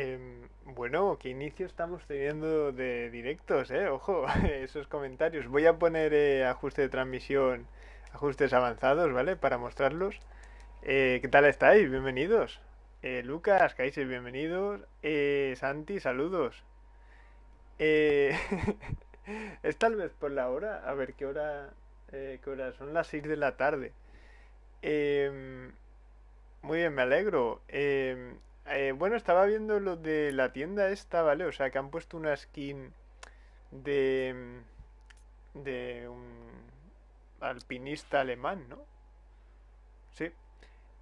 Em, bueno, qué inicio estamos teniendo de directos, ¿eh? Ojo, esos comentarios. Voy a poner eh, ajuste de transmisión, ajustes avanzados, ¿vale? Para mostrarlos. Eh, ¿Qué tal estáis? Bienvenidos. Eh, Lucas, Kaiser, bienvenidos. Eh, Santi, saludos. Es tal vez por la hora. A ver, ¿qué hora, qué hora? Son las 6 de la tarde. Em, muy bien, me alegro. Em, eh, bueno, estaba viendo lo de la tienda esta, ¿vale? O sea, que han puesto una skin de, de un alpinista alemán, ¿no? Sí.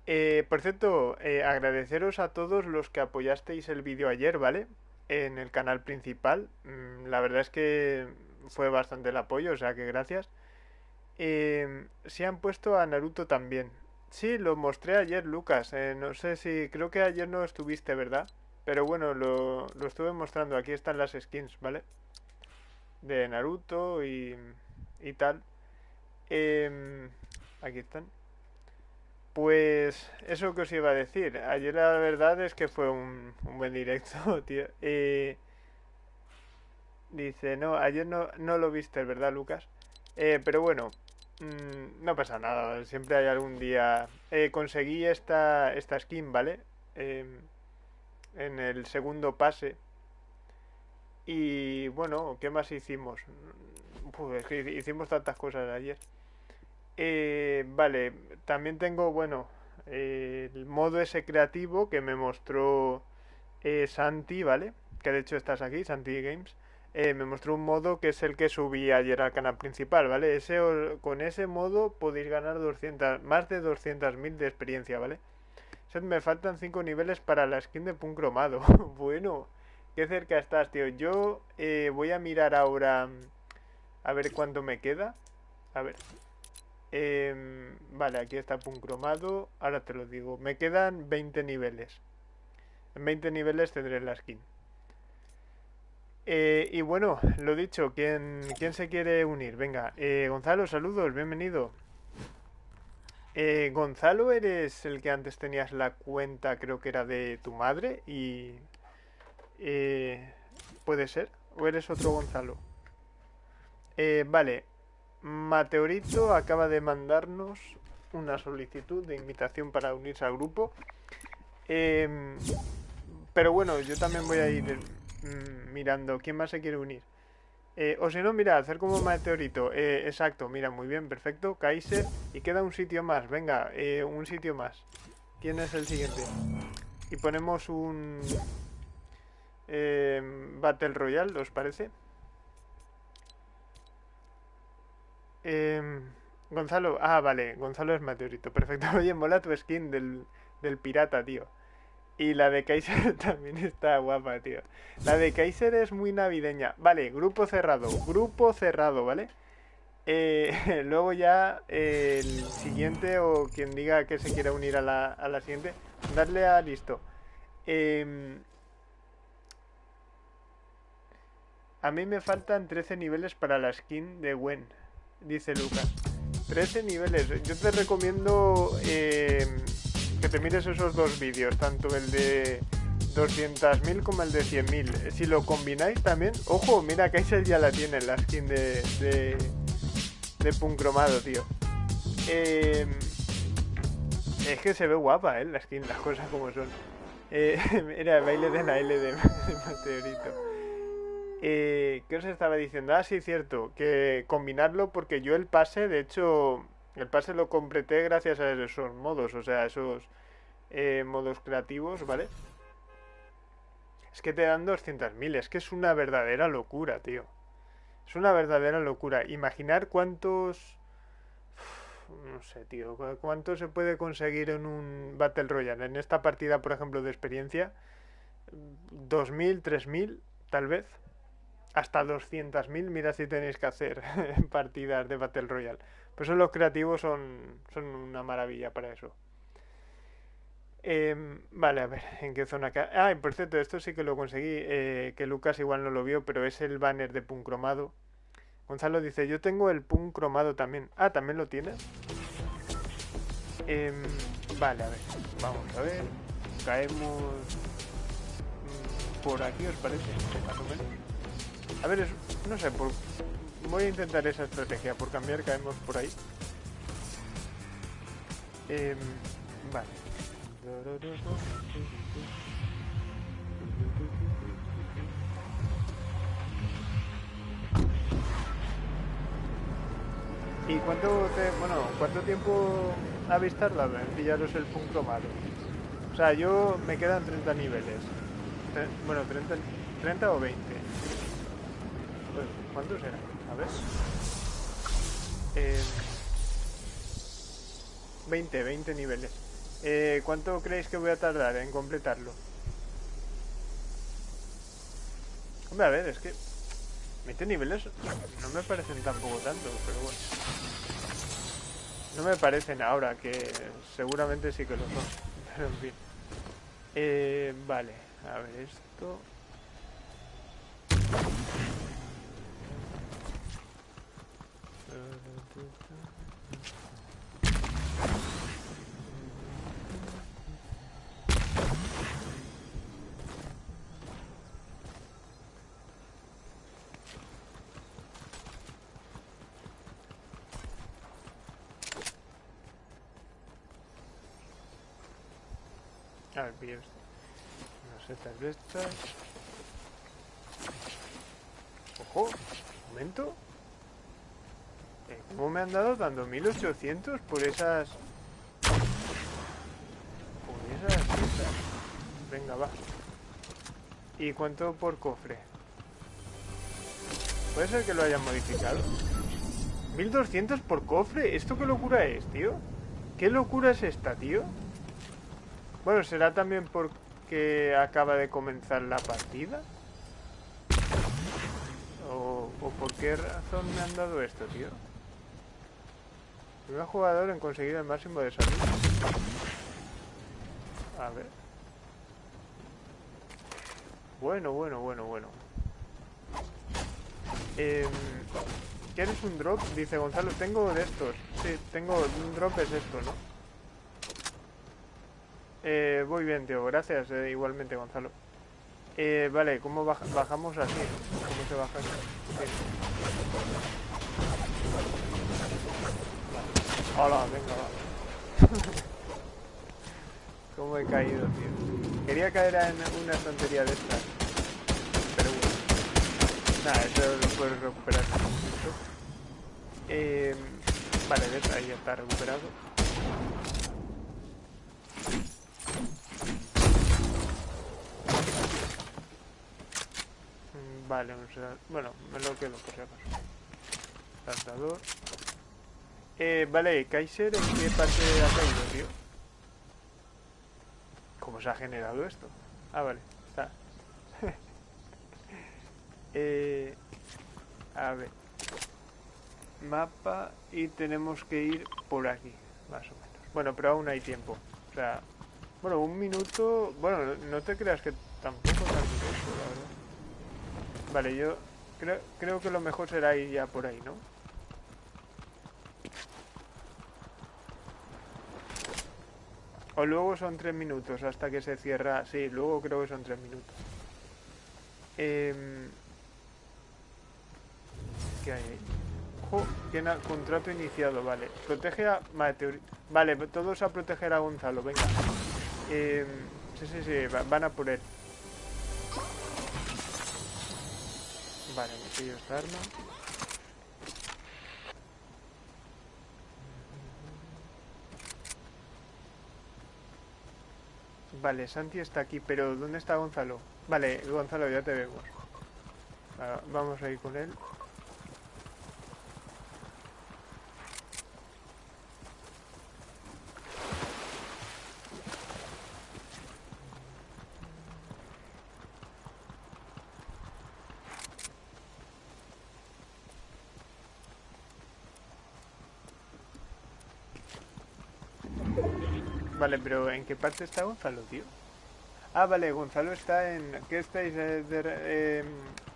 Eh, por cierto, eh, agradeceros a todos los que apoyasteis el vídeo ayer, ¿vale? En el canal principal. Mm, la verdad es que fue bastante el apoyo, o sea que gracias. Eh, sí han puesto a Naruto también. Sí, lo mostré ayer, Lucas. Eh, no sé si... Creo que ayer no estuviste, ¿verdad? Pero bueno, lo, lo estuve mostrando. Aquí están las skins, ¿vale? De Naruto y, y tal. Em, aquí están. Pues eso que os iba a decir. Ayer la verdad es que fue un, un buen directo, tío. Eh, dice, no, ayer no, no lo viste, ¿verdad, Lucas? Eh, pero bueno, mm, no pasa nada. Siempre hay algún día. Eh, conseguí esta, esta skin, ¿vale? Em, en el segundo pase. Y bueno, ¿qué más hicimos? Uf, es que hicimos tantas cosas ayer. Eh, vale, también tengo, bueno, eh, el modo ese creativo que me mostró eh, Santi, ¿vale? Que de hecho estás aquí, Santi Games. Eh, me mostró un modo que es el que subí ayer al canal principal, ¿vale? Ese, con ese modo podéis ganar 200, más de 200.000 de experiencia, ¿vale? Me faltan 5 niveles para la skin de Pun cromado. Bueno, qué cerca estás, tío. Yo eh, voy a mirar ahora a ver cuánto me queda. A ver. Em, vale, aquí está Pun cromado. Ahora te lo digo. Me quedan 20 niveles. En 20 niveles tendré la skin. Eh, y bueno, lo dicho, ¿quién, quién se quiere unir? Venga, eh, Gonzalo, saludos, bienvenido. Eh, Gonzalo, eres el que antes tenías la cuenta, creo que era de tu madre, y... eh, ¿puede ser? ¿O eres otro Gonzalo? Eh, vale, Mateorito acaba de mandarnos una solicitud de invitación para unirse al grupo. Em, pero bueno, yo también voy a ir mm, mirando quién más se quiere unir. Eh, o si no, mira, hacer como meteorito. Eh, exacto, mira, muy bien, perfecto. Kaiser. Y queda un sitio más. Venga, eh, un sitio más. ¿Quién es el siguiente? Y ponemos un em, Battle Royale, ¿os parece? Em, Gonzalo, ah, vale, Gonzalo es meteorito, perfecto. Oye, mola tu skin del, del pirata, tío. Y la de Kaiser también está guapa, tío. La de Kaiser es muy navideña. Vale, grupo cerrado, grupo cerrado, ¿vale? Eh, luego ya eh, el siguiente o quien diga que se quiera unir a la, a la siguiente, darle a listo. Em, a mí me faltan 13 niveles para la skin de Gwen, dice Lucas. 13 niveles. Yo te recomiendo eh, que te mires esos dos vídeos, tanto el de 200.000 como el de 100.000. Si lo combináis también, ojo, mira, Kaiser ya la tiene, la skin de, de, de Punk cromado, tío. Eh, es que se ve guapa, ¿eh? La skin, las cosas como son. Eh, mira, baile de la L de Meteorito. Eh, ¿Qué os estaba diciendo? Ah, sí, cierto, que combinarlo porque yo el pase, de hecho, el pase lo completé gracias a esos modos, o sea, esos eh, modos creativos, ¿vale? Es que te dan 200.000, es que es una verdadera locura, tío. Es una verdadera locura. Imaginar cuántos... No sé, tío, cu- cuánto se puede conseguir en un Battle Royale. En esta partida, por ejemplo, de experiencia, 2.000, 3.000, tal vez. Hasta 200.000, mira si tenéis que hacer partidas de Battle Royale. Por eso los creativos son, son una maravilla para eso. Em, vale, a ver, ¿en qué zona ca- Ah, y por cierto, esto sí que lo conseguí, eh, que Lucas igual no lo vio, pero es el banner de Pun cromado. Gonzalo dice, yo tengo el Pun cromado también. Ah, ¿también lo tienes? Em, vale, a ver, vamos a ver. Caemos... mm, por aquí, ¿os parece? Más o menos. A ver, no sé, por, voy a intentar esa estrategia. Por cambiar caemos por ahí. Em, vale. ¿Y cuánto te, bueno, cuánto tiempo habéis tardado en pillaros el punto malo? O sea, yo me quedan 30 niveles. bueno, 30, 30 o 20. Pues, ¿Cuántos eran? Ver. 20, eh, 20 niveles. Eh, ¿Cuánto creéis que voy a tardar en completarlo? Hombre, a ver, es que 20 niveles no me parecen tampoco tanto, pero bueno. No me parecen ahora, que seguramente sí que lo son. Pero en fin. Eh, vale, a ver esto. A ver, pillo esto. Unas setas de estas. Ojo, momento. ¿Cómo me han dado dando 1800 por esas... Por esas setas? Venga, va. ¿Y cuánto por cofre? ¿Puede ser que lo hayan modificado? 1200 por cofre. ¿Esto qué locura es, tío? ¿Qué locura es esta, tío? Bueno, será también porque acaba de comenzar la partida. ¿O, por qué razón me han dado esto, tío? Primer jugador en conseguir el máximo de salud. A ver. Bueno, bueno, bueno, bueno. Eh, ¿Quieres un drop? Dice Gonzalo. Tengo de estos. Sí, tengo un drop es esto, ¿no? Eh, muy bien, tío, gracias, eh, igualmente, Gonzalo. Eh, vale, ¿cómo bajamos así? ¿Cómo se baja aquí? Hola, venga, va. ¿Cómo he caído, tío? Quería caer en una estantería de estas. Pero bueno. Nada, eso lo puedes recuperar. Eh, vale, ves, ahí ya está recuperado. Vale, bueno, me lo quedo por si acaso. Saltador. Eh, vale, Kaiser, ¿en qué parte ha caído, tío? ¿Cómo se ha generado esto? Ah, vale, está. eh, a ver. Mapa y tenemos que ir por aquí, más o menos. Bueno, pero aún hay tiempo. O sea, bueno, un minuto... Bueno, no te creas que tampoco tanto tiempo, la verdad. Vale, yo creo, creo que lo mejor será ir ya por ahí, ¿no? O luego son tres minutos hasta que se cierra... Sí, luego creo que son tres minutos. Eh... ¿Qué hay ahí? Tiene contrato iniciado, vale. Protege a... Vale, todos a proteger a Gonzalo, venga. Eh... Sí, sí, sí, van a por él. Vale, me pillo esta arma. Vale, Santi está aquí, pero ¿dónde está Gonzalo? Vale, Gonzalo, ya te vemos. vamos a ir con él. Vale, pero ¿en qué parte está Gonzalo, tío? Ah, vale, Gonzalo está en... ¿Qué estáis? Eh, em,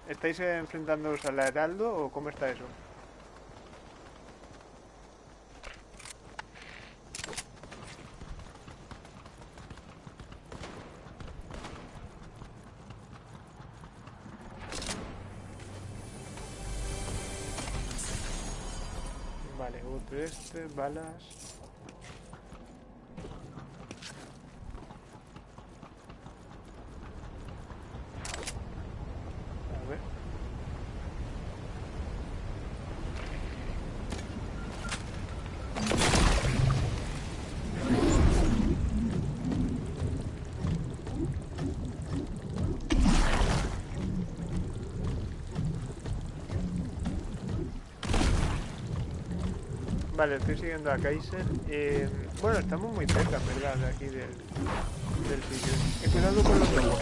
¿Estáis enfrentándoos al heraldo o cómo está eso? Vale, otro este, balas... Vale, estoy siguiendo a Kaiser. Eh, bueno, estamos muy cerca, verdad, de aquí del, del sitio. Eh, cuidado con los lobos.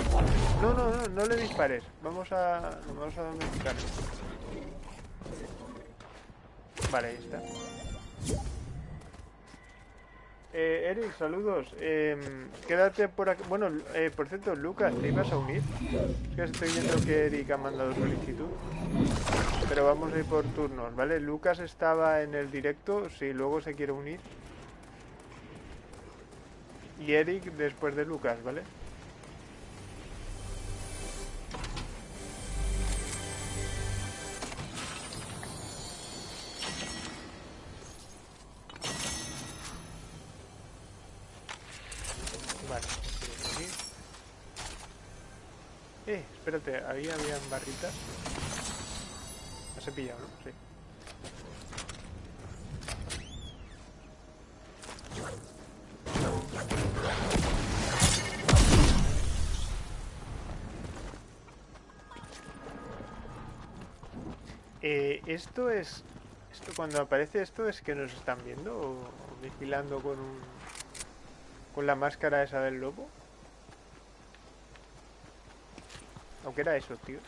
No, no, no, no le dispares. Vamos a, vamos a domesticarlo. Vale, ahí está. Eh, Eric, saludos. Eh, quédate por aquí. Bueno, eh, por cierto, Lucas, ¿te ibas a unir? Es que estoy viendo que Eric ha mandado solicitud. Pero vamos a ir por turnos, ¿vale? Lucas estaba en el directo, si luego se quiere unir. Y Eric después de Lucas, ¿vale? Vale. Eh, espérate, ahí habían barritas. He pillado, ¿no? Sí. Eh, esto es... Esto cuando aparece esto es que nos están viendo o, o vigilando con un... Con la máscara esa del lobo. ¿O qué era eso, tío?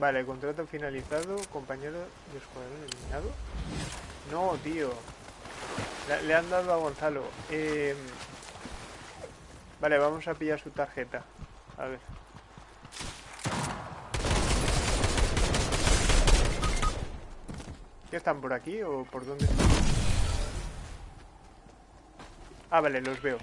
Vale, contrato finalizado, compañero de escuadrón eliminado. No, tío. Le, han dado a Gonzalo. Eh, Vale, vamos a pillar su tarjeta. A ver. ¿Qué están por aquí o por dónde están? Ah, vale, los veo.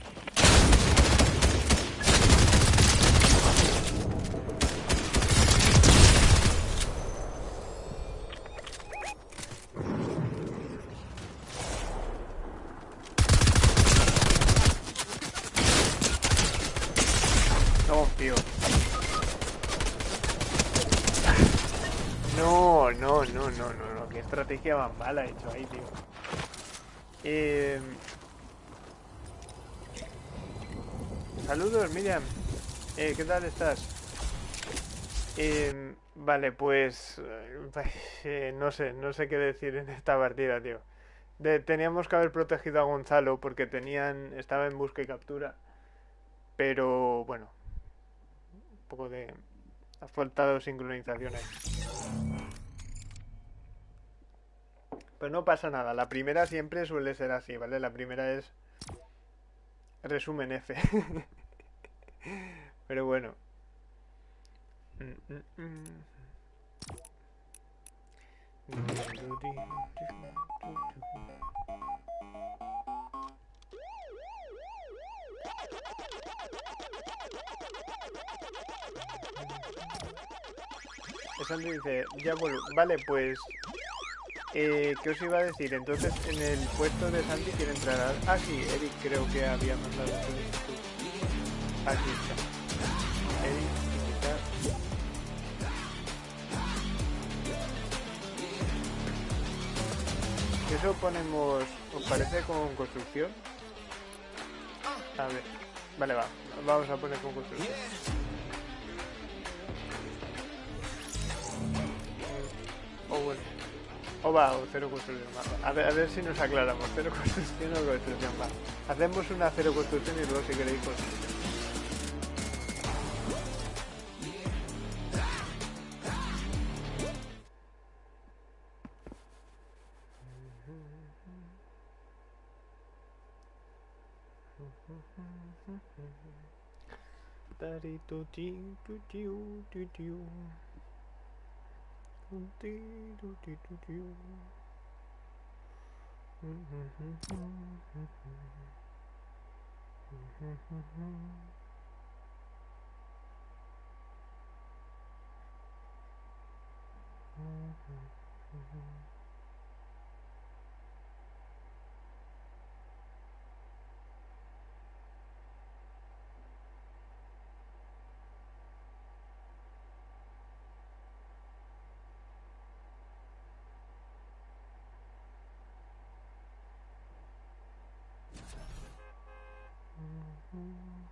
No, tío. No, no, no, no, no, no. Qué estrategia más mala he hecho ahí, tío. Eh... Saludos, Miriam. Eh, ¿Qué tal estás? Eh, vale, pues... no sé, no sé qué decir en esta partida, tío. De- teníamos que haber protegido a Gonzalo porque tenían... Estaba en busca y captura. Pero, bueno. Un poco de... Ha faltado sincronización Pues no pasa nada. La primera siempre suele ser así, ¿vale? La primera es... Resumen F. Pero bueno. Sandy dice, ya vuelvo. Vale, pues... Eh, ¿Qué os iba a decir? Entonces, en el puesto de Sandy quiere entrar a... Ah, sí, Eric creo que había mandado. Aquí está. Eric. Eso ponemos... ¿Os parece con construcción? A ver. Vale, va. Vamos a poner con construcción. O va, o cero construcción. va. A ver, a ver si nos aclaramos. Cero construcción o construcción. Va. Hacemos una cero construcción y luego si queréis construcción. Tu, tiu, tu, tiu. Un, ti, tu, ti, tu, tiu. Mm, mm, mm, mm, mm, mm. Mm, mm, mm, mm. Mm, mm, mm, mm.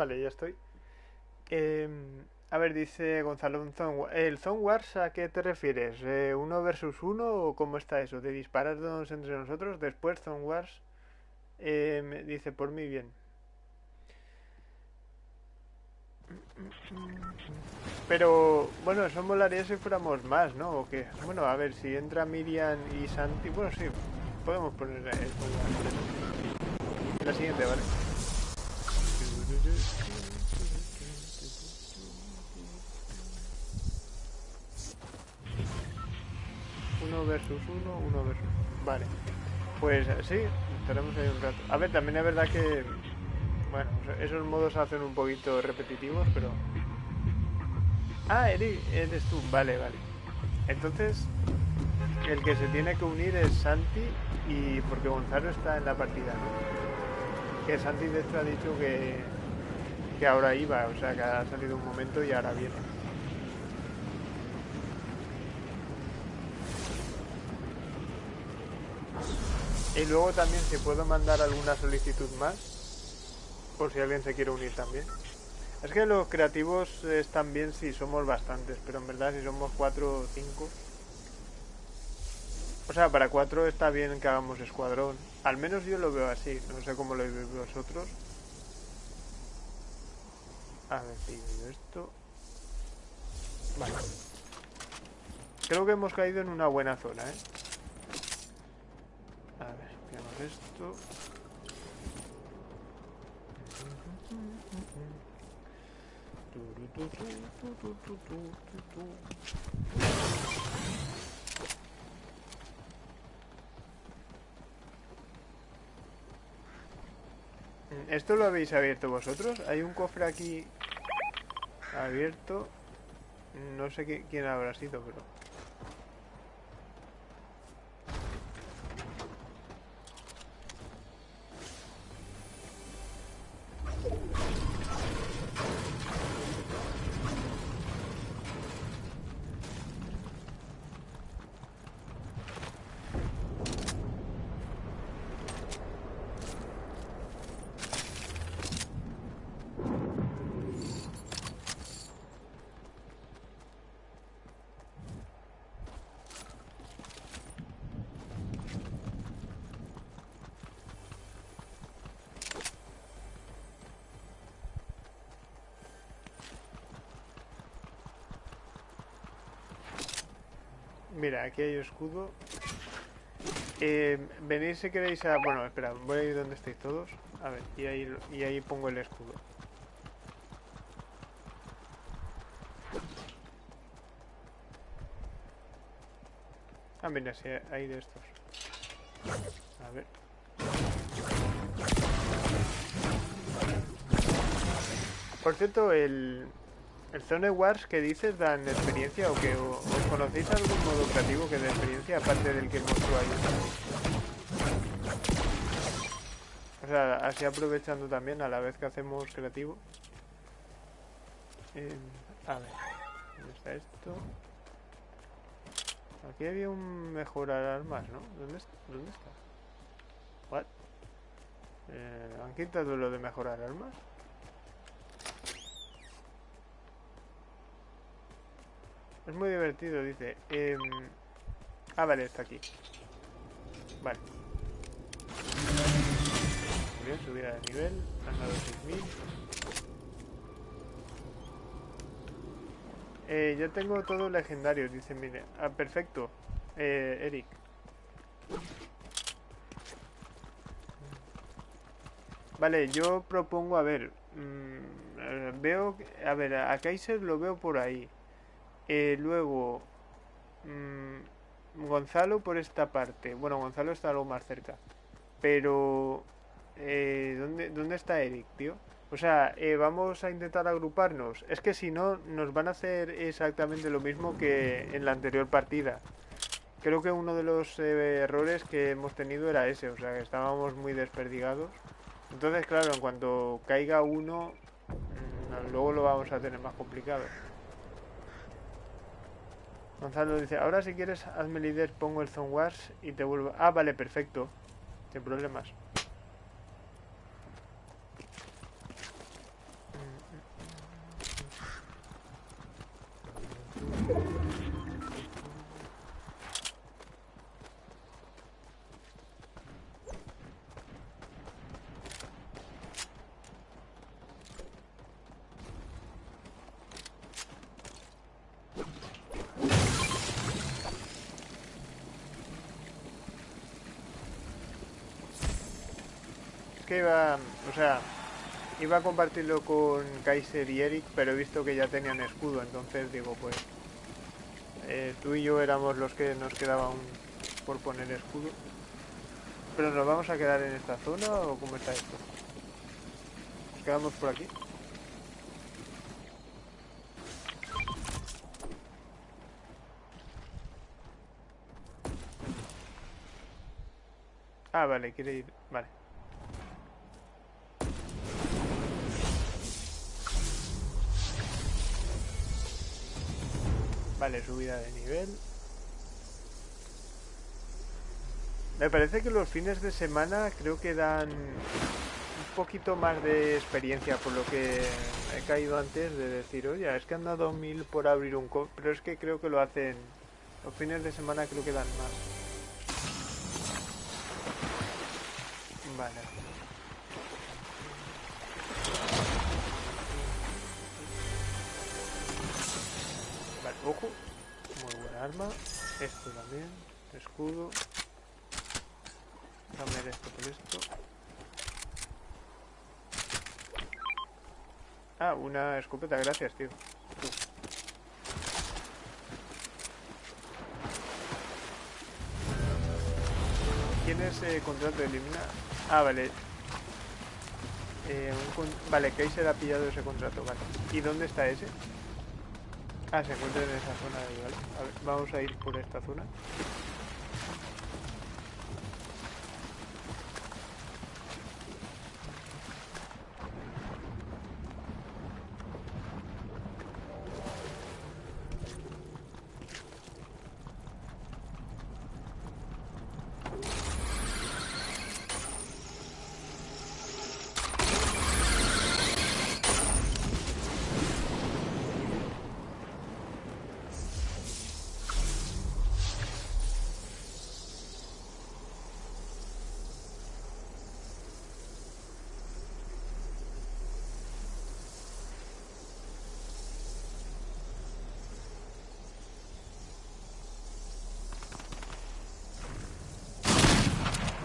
Vale, ya estoy. Em, a ver, dice Gonzalo, ¿el Zone Wars a qué te refieres? Eh, ¿Uno versus uno o cómo está eso? ¿De dispararnos entre nosotros? Después Zone Wars eh, me dice por mí bien. Pero, bueno, eso molaría si fuéramos más, ¿no? ¿O qué? Bueno, a ver, si entra Miriam y Santi, bueno, sí, podemos poner el Zone. La siguiente, ¿vale? Uno versus uno, uno versus... Vale. Pues eh, sí, estaremos ahí un rato. A ver, también es verdad que... Bueno, esos modos hacen un poquito repetitivos, pero... Ah, Eri, eres tú. Vale, vale. Entonces, el que se tiene que unir es Santi y porque Gonzalo está en la partida, ¿no? Que Santi de ha dicho que, que ahora iba, o sea que ha salido un momento y ahora viene. Y luego también si puedo mandar alguna solicitud más, por si alguien se quiere unir también. Es que los creativos están bien si somos bastantes, pero en verdad si somos cuatro o cinco... O sea, para cuatro está bien que hagamos escuadrón. Al menos yo lo veo así, no sé cómo lo veis vosotros. A ver, pillo yo esto. Vale. Creo que hemos caído en una buena zona, ¿eh? A ver, pillamos esto. ¿Esto lo habéis abierto vosotros? Hay un cofre aquí abierto. No sé qui- quién habrá sido, pero... Aquí hay escudo. Eh, si queréis a... Bueno, espera, voy a ir donde estáis todos. A ver, y ahí, y ahí pongo el escudo. Ah, mira, si hay de estos. A ver. Por cierto, el, el Zone Wars que dices dan experiencia o que o, o conocéis algún modo creativo que dé experiencia aparte del que hemos ahí. O sea, así aprovechando también a la vez que hacemos creativo. Eh, a ver, ¿dónde está esto? Aquí había un mejorar armas, ¿no? ¿Dónde, dónde está? What? Eh, ¿Han quitado lo de mejorar armas? Es muy divertido, dice. Em, Ah, vale, está aquí. Vale. Bien, subida de nivel. Han dado 6000. Eh, yo tengo todos legendarios, dice, mire. Ah, perfecto. Eh, Eric. Vale, yo propongo, a ver, mm, eh, veo, a ver, a Kaiser lo veo por ahí. Eh, luego, mm, Gonzalo por esta parte. Bueno, Gonzalo está algo más cerca. Pero, eh, ¿dónde, ¿dónde está Eric, tío? O sea, eh, vamos a intentar agruparnos. Es que si no, nos van a hacer exactamente lo mismo que en la anterior partida. Creo que uno de los eh, errores que hemos tenido era ese, o sea, que estábamos muy desperdigados. Entonces, claro, en cuanto caiga uno, mm, luego lo vamos a tener más complicado. Gonzalo dice, ahora si quieres hazme líder, pongo el Zone Wars y te vuelvo... Ah, vale, perfecto. Sin problemas. que iba, o sea, iba a compartirlo con Kaiser y Eric, pero he visto que ya tenían escudo, entonces digo, pues eh, tú y yo éramos los que nos quedaban por poner escudo. Pero nos vamos a quedar en esta zona o cómo está esto? ¿Nos quedamos por aquí? Ah, vale, quiere ir. Vale. Vale, subida de nivel. Me parece que los fines de semana creo que dan un poquito más de experiencia por lo que he caído antes de decir, oye, es que han dado mil por abrir un cofre, pero es que creo que lo hacen, los fines de semana creo que dan más. Vale. Ojo. Muy buena arma. Esto también. Escudo. Cambiar esto por esto. Ah, una escopeta, gracias, tío. ¿Quién es eh, contrato de eliminar? Ah, vale. Eh, un con- vale, ha pillado ese contrato, vale. ¿Y dónde está ese? Ah, se encuentra en esa zona de ¿vale? A ver, vamos a ir por esta zona.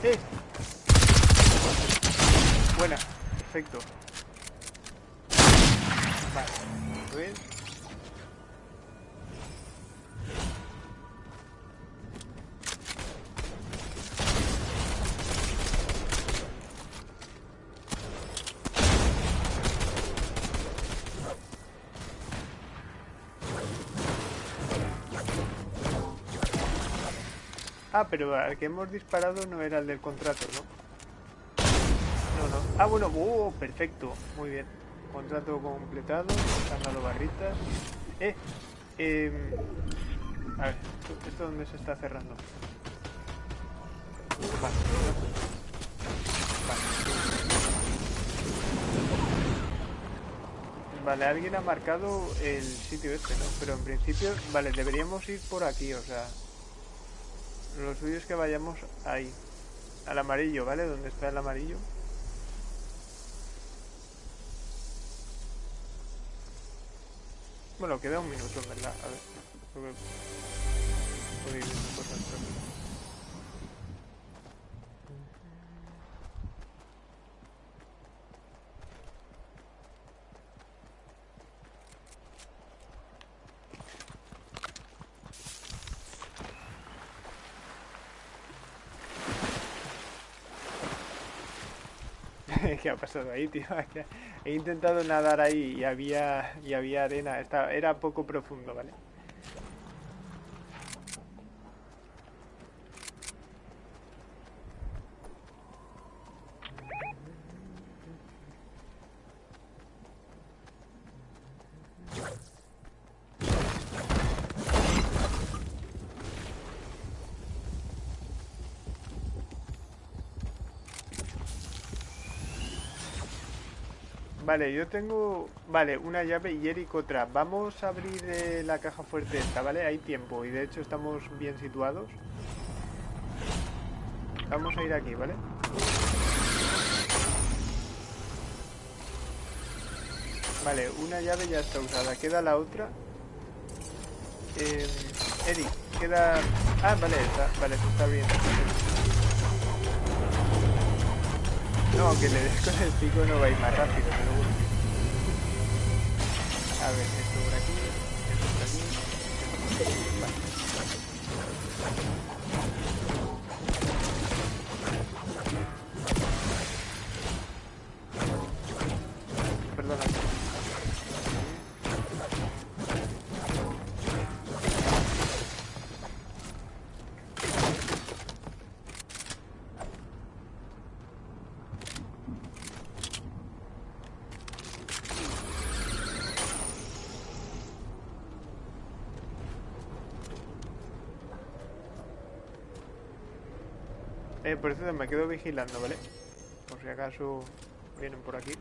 ¡Eh! Buena, perfecto. Vale, a ver. Ah, pero al que hemos disparado no era el del contrato, ¿no? No, no. Ah, bueno, oh, perfecto. Muy bien. Contrato completado. Han dado barritas. Eh, eh. A ver, ¿esto, dónde se está cerrando? Vale. Vale, alguien ha marcado el sitio este, ¿no? Pero en principio, vale, deberíamos ir por aquí, o sea... Lo suyo es que vayamos ahí. Al amarillo, ¿vale? Donde está el amarillo. Bueno, queda un minuto, verdad. A ver. ¿Qué ha pasado ahí, tío? He intentado nadar ahí y había, y había arena. Estaba, era poco profundo, ¿vale? Vale, yo tengo... Vale, una llave y Eric otra. Vamos a abrir eh, la caja fuerte esta, ¿vale? Hay tiempo y de hecho estamos bien situados. Vamos a ir aquí, ¿vale? Vale, una llave ya está usada. Queda la otra. Eh, Eric, queda... Ah, vale, está, vale, está bien. No, aunque le des con el pico no va a ir más rápido, pero bueno. A ver, esto por aquí, esto por aquí. Vale. Por eso me quedo vigilando, ¿vale? Por si acaso vienen por aquí.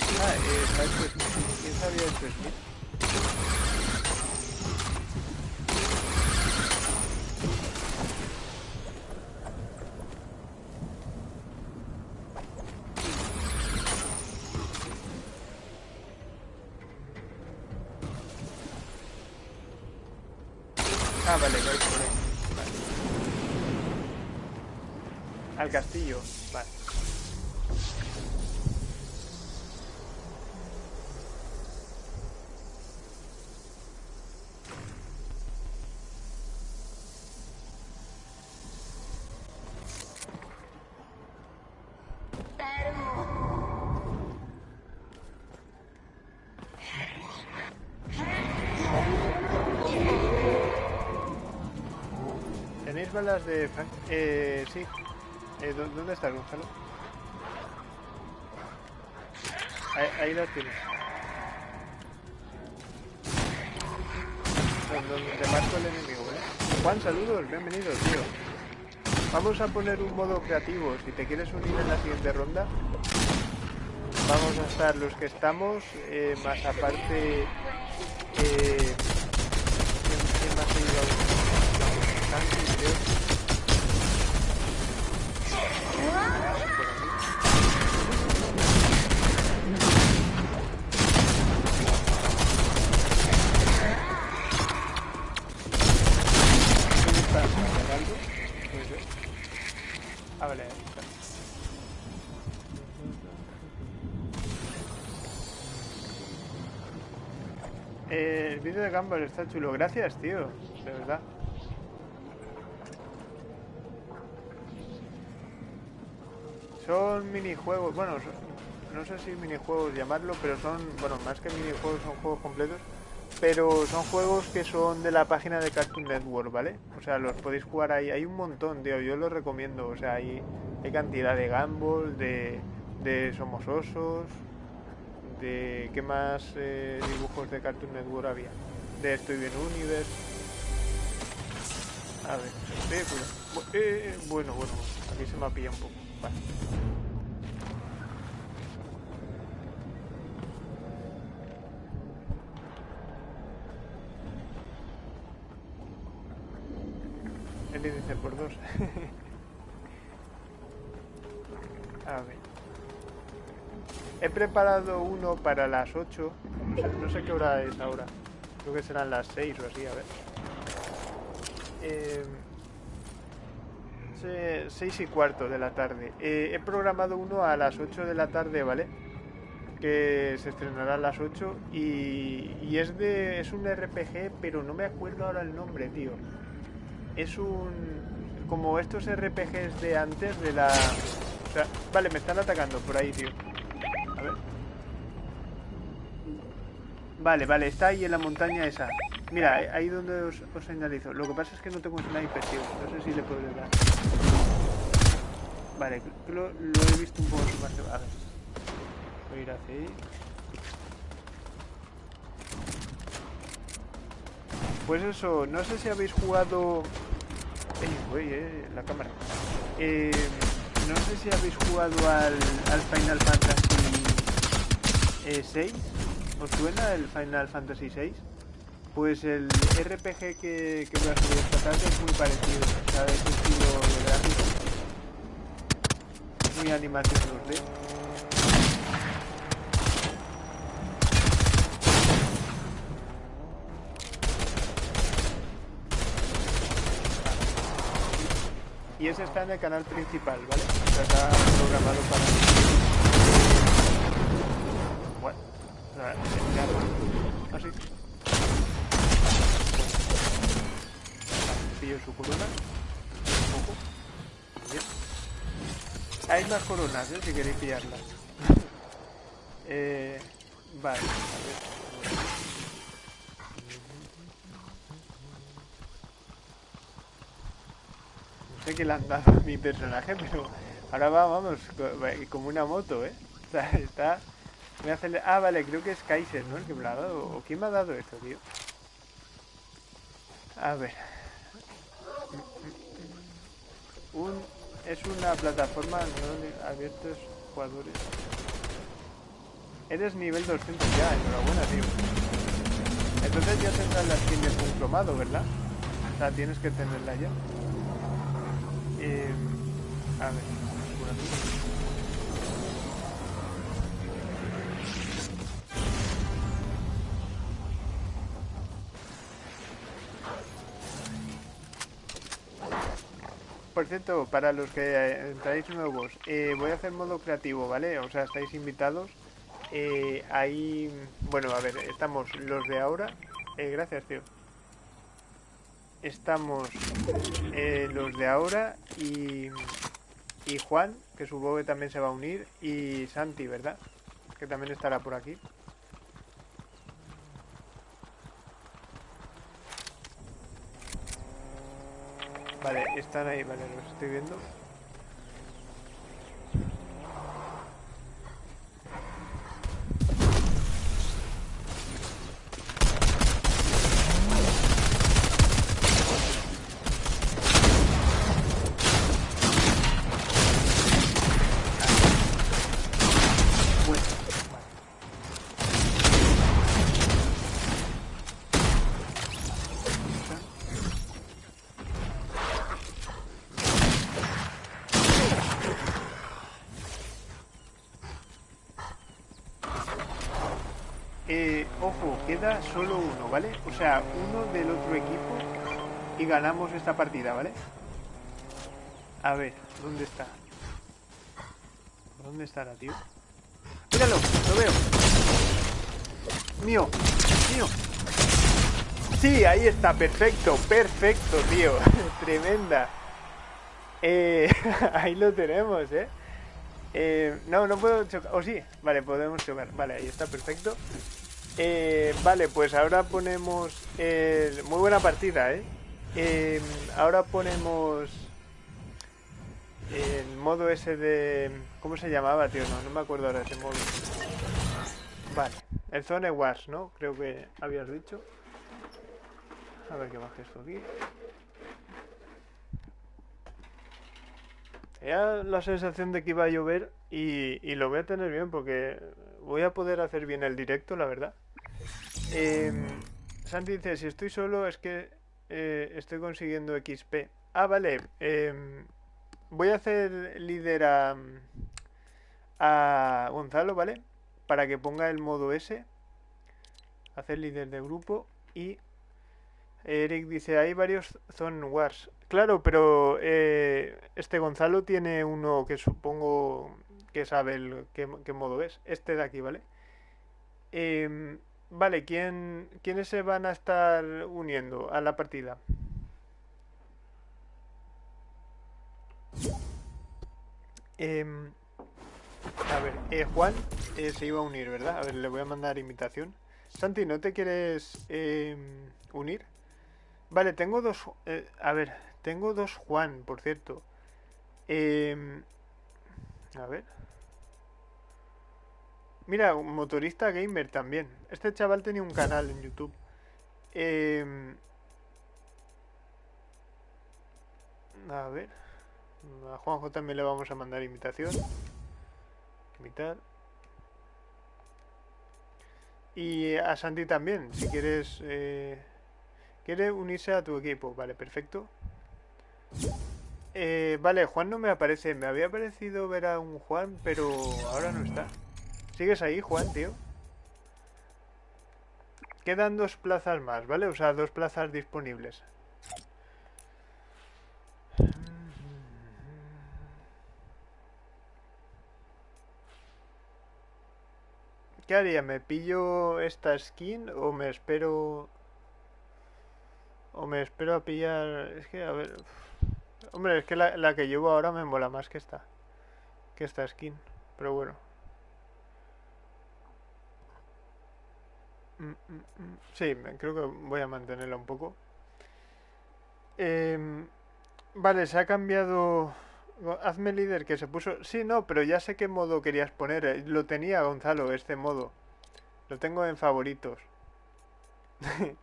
Ah, eh, está hecho Smith. ¿Quién sabía hecho Smith? Ah, vale, vais por ahí. Vale. Al castillo, vale. ¿Tenéis balas de? Eh, sí. Eh, ¿dó- ¿Dónde estás, Gonzalo? Ahí, ahí las tienes. Don- Donde te marco el enemigo, ¿vale? Juan, saludos, bienvenido, tío. Vamos a poner un modo creativo. Si te quieres unir en la siguiente ronda, vamos a estar los que estamos, eh, más aparte... Eh, ¿quién, quién más ha ido a Gumball está chulo. Gracias, tío. De verdad. Son minijuegos, bueno, no sé si minijuegos llamarlo, pero son, bueno, más que minijuegos son juegos completos, pero son juegos que son de la página de Cartoon Network, ¿vale? O sea, los podéis jugar ahí, hay un montón, tío, yo los recomiendo, o sea, hay, hay cantidad de Gumball, de, de Somos Osos, de, ¿qué más eh, dibujos de Cartoon Network había? De Estoy Bien Universe. A ver. Bu- eh, eh, bueno, bueno, aquí se me ha pillado un poco. Vale. El índice por dos. A ver. He preparado uno para las 8. No sé qué hora es ahora. Creo que serán las 6 o así, a ver. Eh, se- seis y cuarto de la tarde. Eh, he programado uno a las 8 de la tarde, ¿vale? Que se estrenará a las 8 y, y es de es un RPG, pero no me acuerdo ahora el nombre, tío. Es un como estos RPGs de antes de la... o sea, vale, me están atacando por ahí, tío. A ver. Vale, vale, está ahí en la montaña esa. Mira, eh, ahí donde os, señalizo. Lo que pasa es que no tengo sniper, tío. No sé si le puedo dar. Vale, lo, he visto un poco más... A ver. Voy a ir hacia ahí. Pues eso, no sé si habéis jugado... Eh, la cámara. Eh, no sé si habéis jugado al, al Final Fantasy eh, 6. ¿Os suena el Final Fantasy 6? Pues el RPG que, que voy a subir esta tarde es muy parecido. O sea, ese estilo de gráfico. Muy animación 2D. Y ese está en el canal principal, ¿vale? O sea, está programado para... Así. Pillo su corona. Un. Bien. Hay más coronas, ¿eh? Si queréis pillarlas. eh, vale, a ver. Sé qué le han dado a mi personaje, pero ahora va, vamos, co- como una moto, ¿eh? O sea, está... Me hace... Ah, vale, creo que es Kaiser, ¿no? El que me ha dado. ¿O quién me ha dado esto, tío? A ver. Un... Es una plataforma abiertos jugadores. Eres nivel 200 ya, enhorabuena, tío. Entonces ya tendrás las skins de cromado, ¿verdad? O sea, tienes que tenerla ya. Eh, a ver, por aquí. Por cierto, para los que eh, entráis nuevos, eh, voy a hacer modo creativo, ¿vale? O sea, estáis invitados. Eh, ahí, bueno, a ver, estamos los de ahora. Eh, gracias, tío. Estamos los de ahora y, y Juan, que supongo que también se va a unir, y Santi, ¿verdad? Que también estará por aquí. Vale, están ahí, vale, los estoy viendo. Bueno, vale. Eh, ojo, queda solo uno, ¿vale? O sea, uno del otro equipo y ganamos esta partida, ¿vale? A ver, ¿dónde está? ¿Dónde estará, tío? ¡Míralo! ¡Lo veo! ¡Mío! ¡Mío! Sí, ahí está, perfecto, perfecto, tío. Tremenda. Eh, ahí lo tenemos, ¿eh? Eh, no, no puedo chocar. O sí, vale, podemos chocar. Vale, ahí está, perfecto. Eh, vale, pues ahora ponemos. el- muy buena partida, ¿eh? Eh, Ahora ponemos. El modo ese de. ¿Cómo se llamaba, tío? No, no me acuerdo ahora ese modo. Vale, el Zone Wars, ¿no? Creo que habías dicho. A ver que baje esto aquí. Tenía la sensación de que iba a llover y lo voy a tener bien porque voy a poder hacer bien el directo, la verdad. Em, Santi dice, si estoy solo es que eh, estoy consiguiendo XP. Ah, vale. em, voy a hacer líder a, Gonzalo, ¿vale? Para que ponga el modo S. Hacer líder de grupo y... Eric dice, hay varios Zone Wars. Claro, pero eh, este Gonzalo tiene uno que supongo que sabe el, qué, modo es. Este de aquí, ¿vale? Em, vale, ¿quién, ¿quiénes se van a estar uniendo a la partida? Em, a ver, eh, Juan eh, se iba a unir, ¿verdad? A ver, le voy a mandar invitación. Santi, ¿no te quieres em, unir? Vale, tengo dos... eh, a ver, tengo dos Juan, por cierto. Em, a ver. Mira, motorista gamer también. Este chaval tenía un canal en YouTube. Em, a ver. A Juanjo también le vamos a mandar invitación. Invitar. Y a Santi también, si quieres... eh, ¿Quiere unirse a tu equipo? Vale, perfecto. Eh, vale, Juan no me aparece. Me había parecido ver a un Juan, pero ahora no está. ¿Sigues ahí, Juan, tío? Quedan dos plazas más, ¿vale? O sea, dos plazas disponibles. ¿Qué haría? ¿Me pillo esta skin o me espero... O me espero a pillar... Es que, a ver... Hombre, es que la, que llevo ahora me mola más que esta. Que esta skin. Pero bueno. Mm, mm, mm. Sí, creo que voy a mantenerla un poco. Em, vale, se ha cambiado... Hazme líder que se puso... Sí, no, pero ya sé qué modo querías poner. eh, Lo tenía Gonzalo, este modo. Lo tengo en favoritos.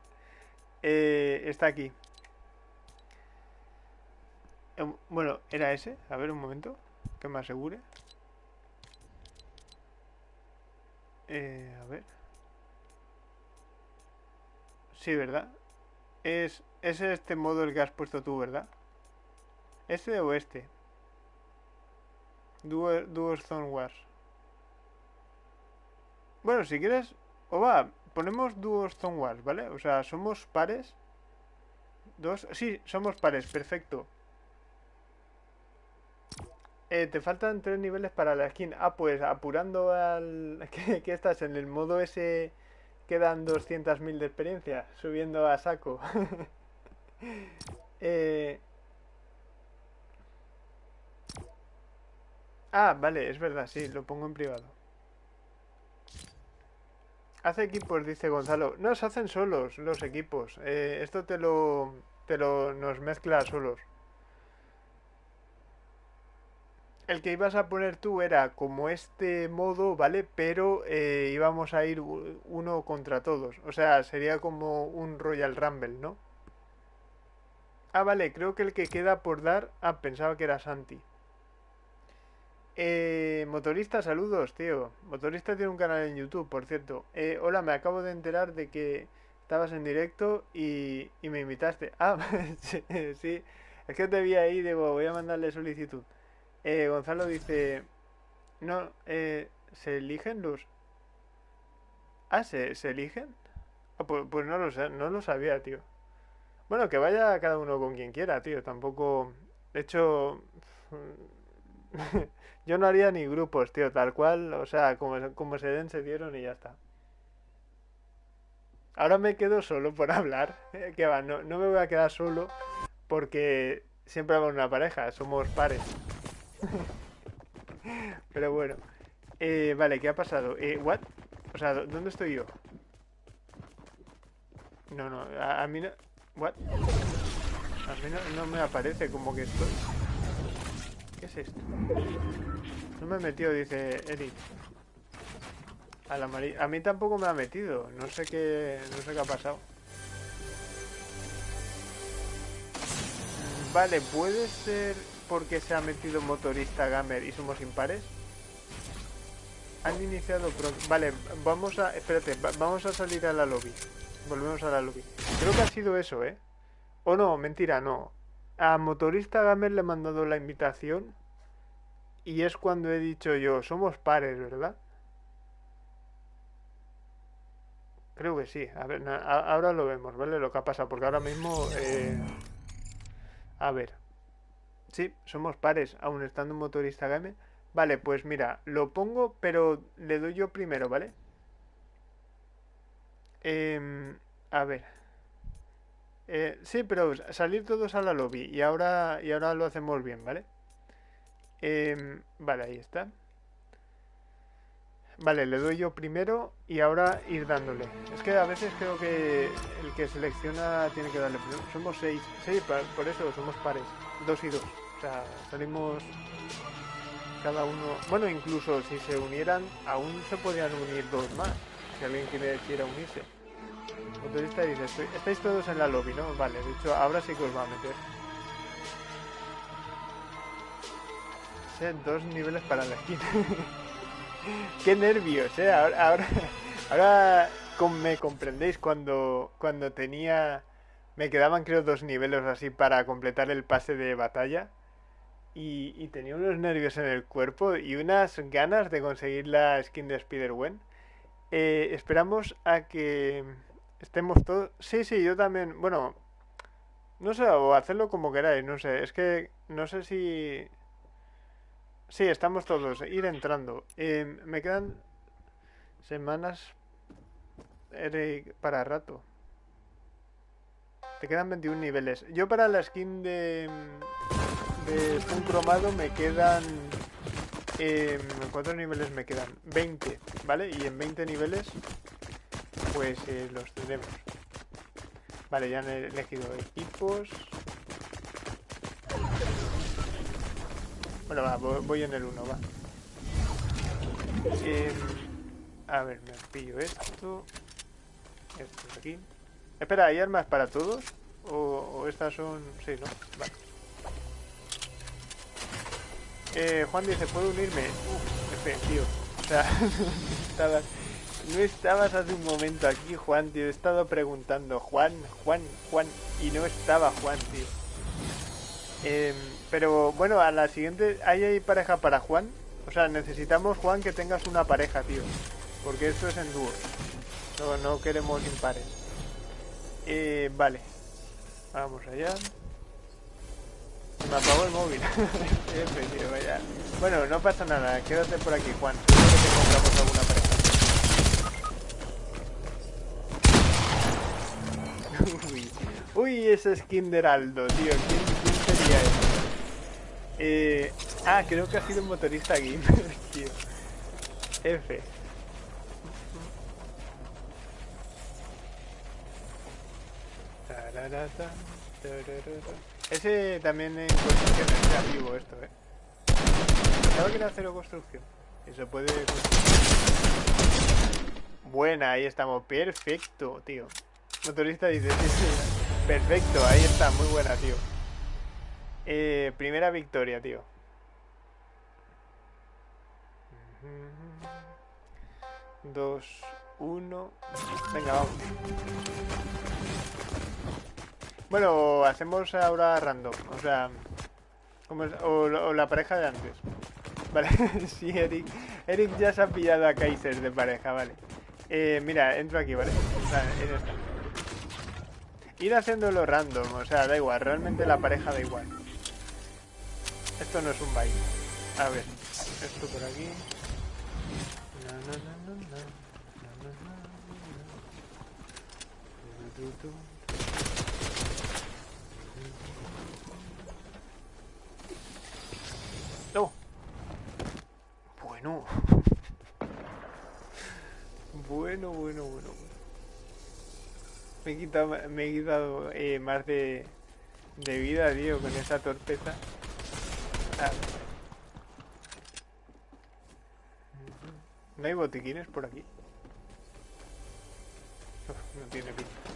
Eh, está aquí. Em, Bueno, ¿era ese? A ver un momento. Que me asegure. Eh, a ver. Sí, ¿verdad? Es, es este modo el que has puesto tú, ¿verdad? ¿Este o este? Duo, Duo Stone Wars. Bueno, si quieres... O va, ponemos Duo Stone Wars, ¿vale? O sea, somos pares. Dos... Sí, somos pares, perfecto. Eh, te faltan tres niveles para la skin. Ah, pues apurando al... ¿Qué, qué estás? En el modo ese quedan 200.000 de experiencia. Subiendo a saco. Eh, Ah, vale, es verdad, sí, lo pongo en privado. Hace equipos, dice Gonzalo. No, se hacen solos los equipos. Eh, esto te lo, te lo nos mezcla solos. El que ibas a poner tú era como este modo, ¿vale? Pero eh, íbamos a ir uno contra todos. O sea, sería como un Royal Rumble, ¿no? Ah, vale, creo que el que queda por dar... Ah, pensaba que era Santi. Eh, motorista, saludos, tío. Motorista tiene un canal en YouTube, por cierto. Eh, hola, me acabo de enterar de que estabas en directo y, y me invitaste. Ah, sí, sí. Es que te vi ahí, digo, voy a mandarle solicitud. Eh, Gonzalo dice, no, eh, ¿se eligen los... Ah, ¿se, se eligen? Ah, pues, pues no lo no lo sabía, tío. Bueno, que vaya cada uno con quien quiera, tío. Tampoco... De hecho... Yo no haría ni grupos, tío, tal cual, o sea, como, se den, se dieron y ya está. Ahora me quedo solo por hablar, eh, que va, no, no me voy a quedar solo porque siempre hago una pareja, somos pares. Pero bueno, eh, vale, ¿qué ha pasado? Eh, ¿what? O sea, ¿dó- ¿dónde estoy yo? No, no, a, mí no... ¿What? A mí no, no me aparece como que estoy... ¿Qué es esto? No me he metido, dice Eric. A, la mari- a mí tampoco me ha metido. No sé qué, no sé qué ha pasado. Vale, puede ser porque se ha metido motorista gamer y somos impares. Han iniciado pronto. Vale, vamos a. Espérate, va- vamos a salir a la lobby. Volvemos a la lobby. Creo que ha sido eso, ¿eh? O no, mentira, no. A motorista gamer le he mandado la invitación y es cuando he dicho yo, somos pares, ¿verdad? Creo que sí. A ver, ahora lo vemos, ¿vale? Lo que ha pasado, porque ahora mismo... eh, A ver. Sí, somos pares, aún estando en motorista gamer. Vale, pues mira, lo pongo, pero le doy yo primero, ¿vale? Em, a ver. Eh, sí, pero salir todos a la lobby y ahora, y ahora lo hacemos bien, ¿vale? Em, vale, ahí está. Vale, le doy yo primero y ahora ir dándole. Es que a veces creo que el que selecciona tiene que darle primero. Somos seis. Sí, por eso somos pares. Dos y dos. O sea, salimos cada uno... Bueno, incluso si se unieran, aún se podían unir dos más. Si alguien quiere, quiera unirse. Motorista dice, estáis todos en la lobby, ¿no? Vale, de hecho, ahora sí que os va a meter. dos niveles para la esquina. Qué nervios, ¿eh? Ahora, ahora, me comprendéis cuando, cuando tenía... Me quedaban creo dos niveles así para completar el pase de batalla. Y, tenía unos nervios en el cuerpo y unas ganas de conseguir la skin de Spider-Wen. Eh, esperamos a que estemos todos... Sí, sí, yo también... Bueno, no sé, o hacerlo como queráis, no sé. Es que no sé si Sí, estamos todos. Ir entrando. Eh, me quedan semanas para rato. Te quedan 21 niveles. Yo para la skin de, de un cromado me quedan... Eh, ¿Cuántos niveles me quedan? 20, ¿vale? Y en 20 niveles pues eh, los tendremos. Vale, ya han elegido equipos. Bueno, va, voy en el 1, va. Eh, a ver, me pillo esto. Esto de aquí. Espera, ¿hay armas para todos? ¿O, estas son...? Sí, ¿no? Vale. Eh, Juan dice, ¿puedo unirme? Uf, F, tío. O sea, no estabas hace un momento aquí, Juan, tío. He estado preguntando, Juan, Juan, Juan. Y no estaba Juan, tío. Eh, pero bueno, a la siguiente, ¿hay, ¿hay pareja para Juan? O sea, necesitamos, Juan, que tengas una pareja, tío. Porque esto es en dúo. No, no queremos impares. Eh, vale. Vamos allá. Me apagó el móvil. vaya. Bueno, no pasa nada. Quédate por aquí, Juan. Seguro que te encontramos alguna pareja. uy, uy, ese skin de Heraldo, tío. ¿Quién, quién sería eso? Eh, ah, creo que ha sido un motorista gamer, tío. F. Ese también en construcción es creativo esto, eh. Pensaba que era cero construcción. Y se puede Buena, ahí estamos. Perfecto, tío. Motorista dice, perfecto, ahí está, muy buena, tío. Eh, primera victoria, tío. Dos, uno. Venga, vamos. Bueno, hacemos ahora random. O sea, o, la pareja de antes. Vale, sí, Eric. Eric ya se ha pillado a Kaiser de pareja, vale. Eh, mira, entro aquí, ¿vale? Vale, en esta. Ir haciéndolo random, o sea, da igual, realmente la pareja da igual. Esto no es un baile. A ver, esto por aquí. Bueno. bueno, bueno, bueno. Me he quitado, me he quitado eh, más de, de vida, tío, con esa torpeza. ¿No hay botiquines por aquí? no tiene pinta.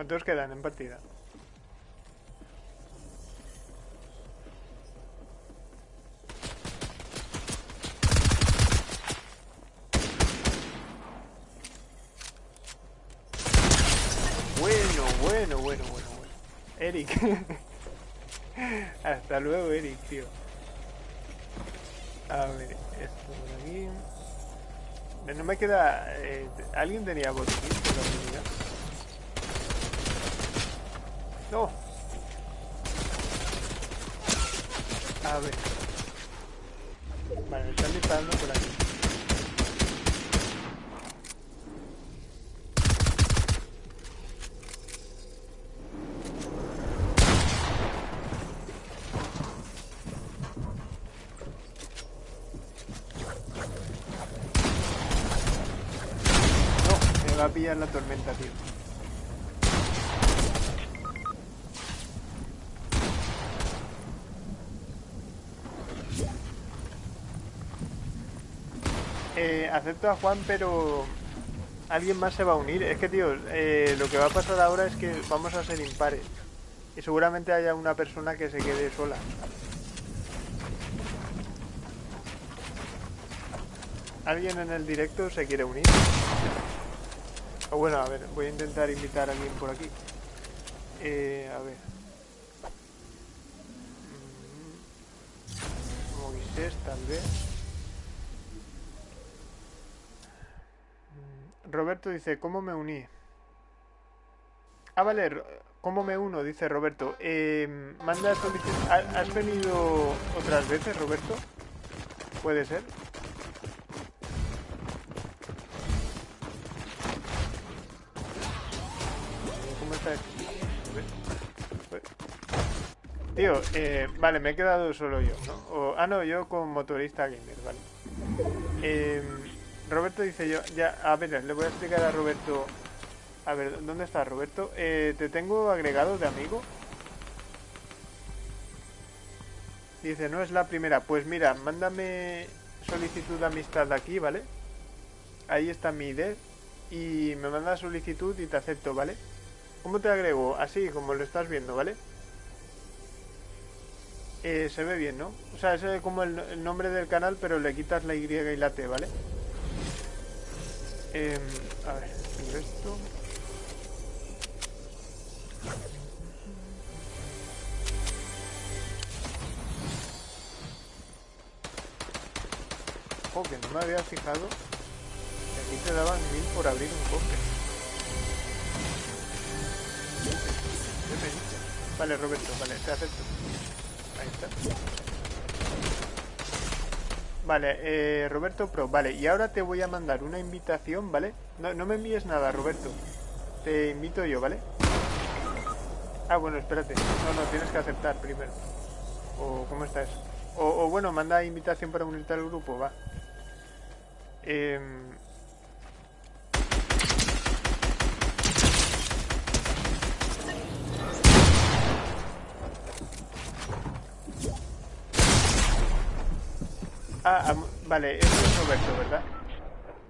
¿Cuántos quedan en partida? Eric. Hasta luego, Eric, tío. A ver, esto por aquí. No me queda... Eh, ¿Alguien tenía botiquín no. A ver. Vale, me están disparando por aquí. No, me va a pillar la tormenta, tío. Acepto a Juan, pero alguien más se va a unir. Es que, tío, eh, lo que va a pasar ahora es que vamos a ser impares. Y seguramente haya una persona que se quede sola. ¿Alguien en el directo se quiere unir? O bueno, a ver, voy a intentar invitar a alguien por aquí. Eh, a ver. Mm, Moisés, tal vez. Roberto dice, ¿cómo me uní? Ah, vale, ¿cómo me uno? Dice Roberto. Eh, manda solicitud. ¿Has venido otras veces, Roberto? ¿Puede ser? Tío, eh, vale, me he quedado solo yo, ¿no? ah, no, yo con motorista gamer, vale. Em, Roberto dice yo, ya, a ver, le voy a explicar a Roberto. A ver, ¿dónde está Roberto? Eh, ¿Te tengo agregado de amigo? Dice, no es la primera. Pues mira, mándame solicitud de amistad aquí, ¿vale? Ahí está mi ID. Y me manda solicitud y te acepto, ¿vale? ¿Cómo te agrego? Así, como lo estás viendo, ¿vale? Eh, se ve bien, ¿no? O sea, es como el, nombre del canal, pero le quitas la Y y la T, ¿vale? Em, a ver, esto... Oh, que no me había fijado. Aquí te daban mil por abrir un cofre. Vale, Roberto, vale, te acepto. Ahí está. Vale, eh, Roberto Pro, vale, y ahora te voy a mandar una invitación, ¿vale? No, no me envíes nada, Roberto. Te invito yo, ¿vale? Ah, bueno, espérate. No, no, tienes que aceptar primero. ¿O cómo está eso? O, o bueno, manda invitación para unirte al grupo, va. Eh, Ah, vale, eso es Roberto, ¿verdad?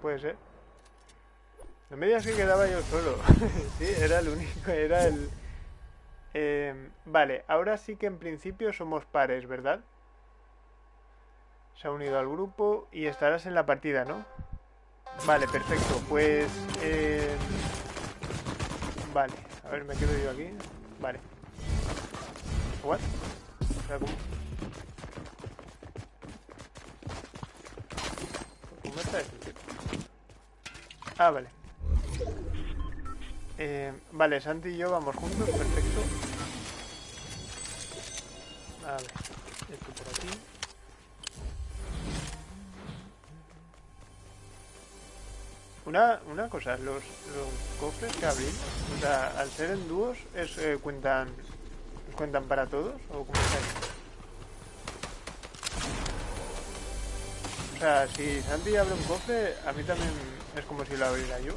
Puede ser. No me digas que quedaba yo solo. sí, era el único, era el... Eh, vale, ahora sí que en principio somos pares, ¿verdad? Se ha unido al grupo y estarás en la partida, ¿no? Vale, perfecto. Pues... Eh, vale, a ver, me quedo yo aquí. Vale. ¿What? Ah, vale. Eh, vale, Santi y yo vamos juntos, perfecto. A ver, esto por aquí. Una, una cosa, los, los cofres que abrí, o sea, al ser en dúos, es, eh, cuentan, ¿cuentan para todos? ¿O cómo está sea, si Santi abre un cofre, a mí también es como si lo abriera yo.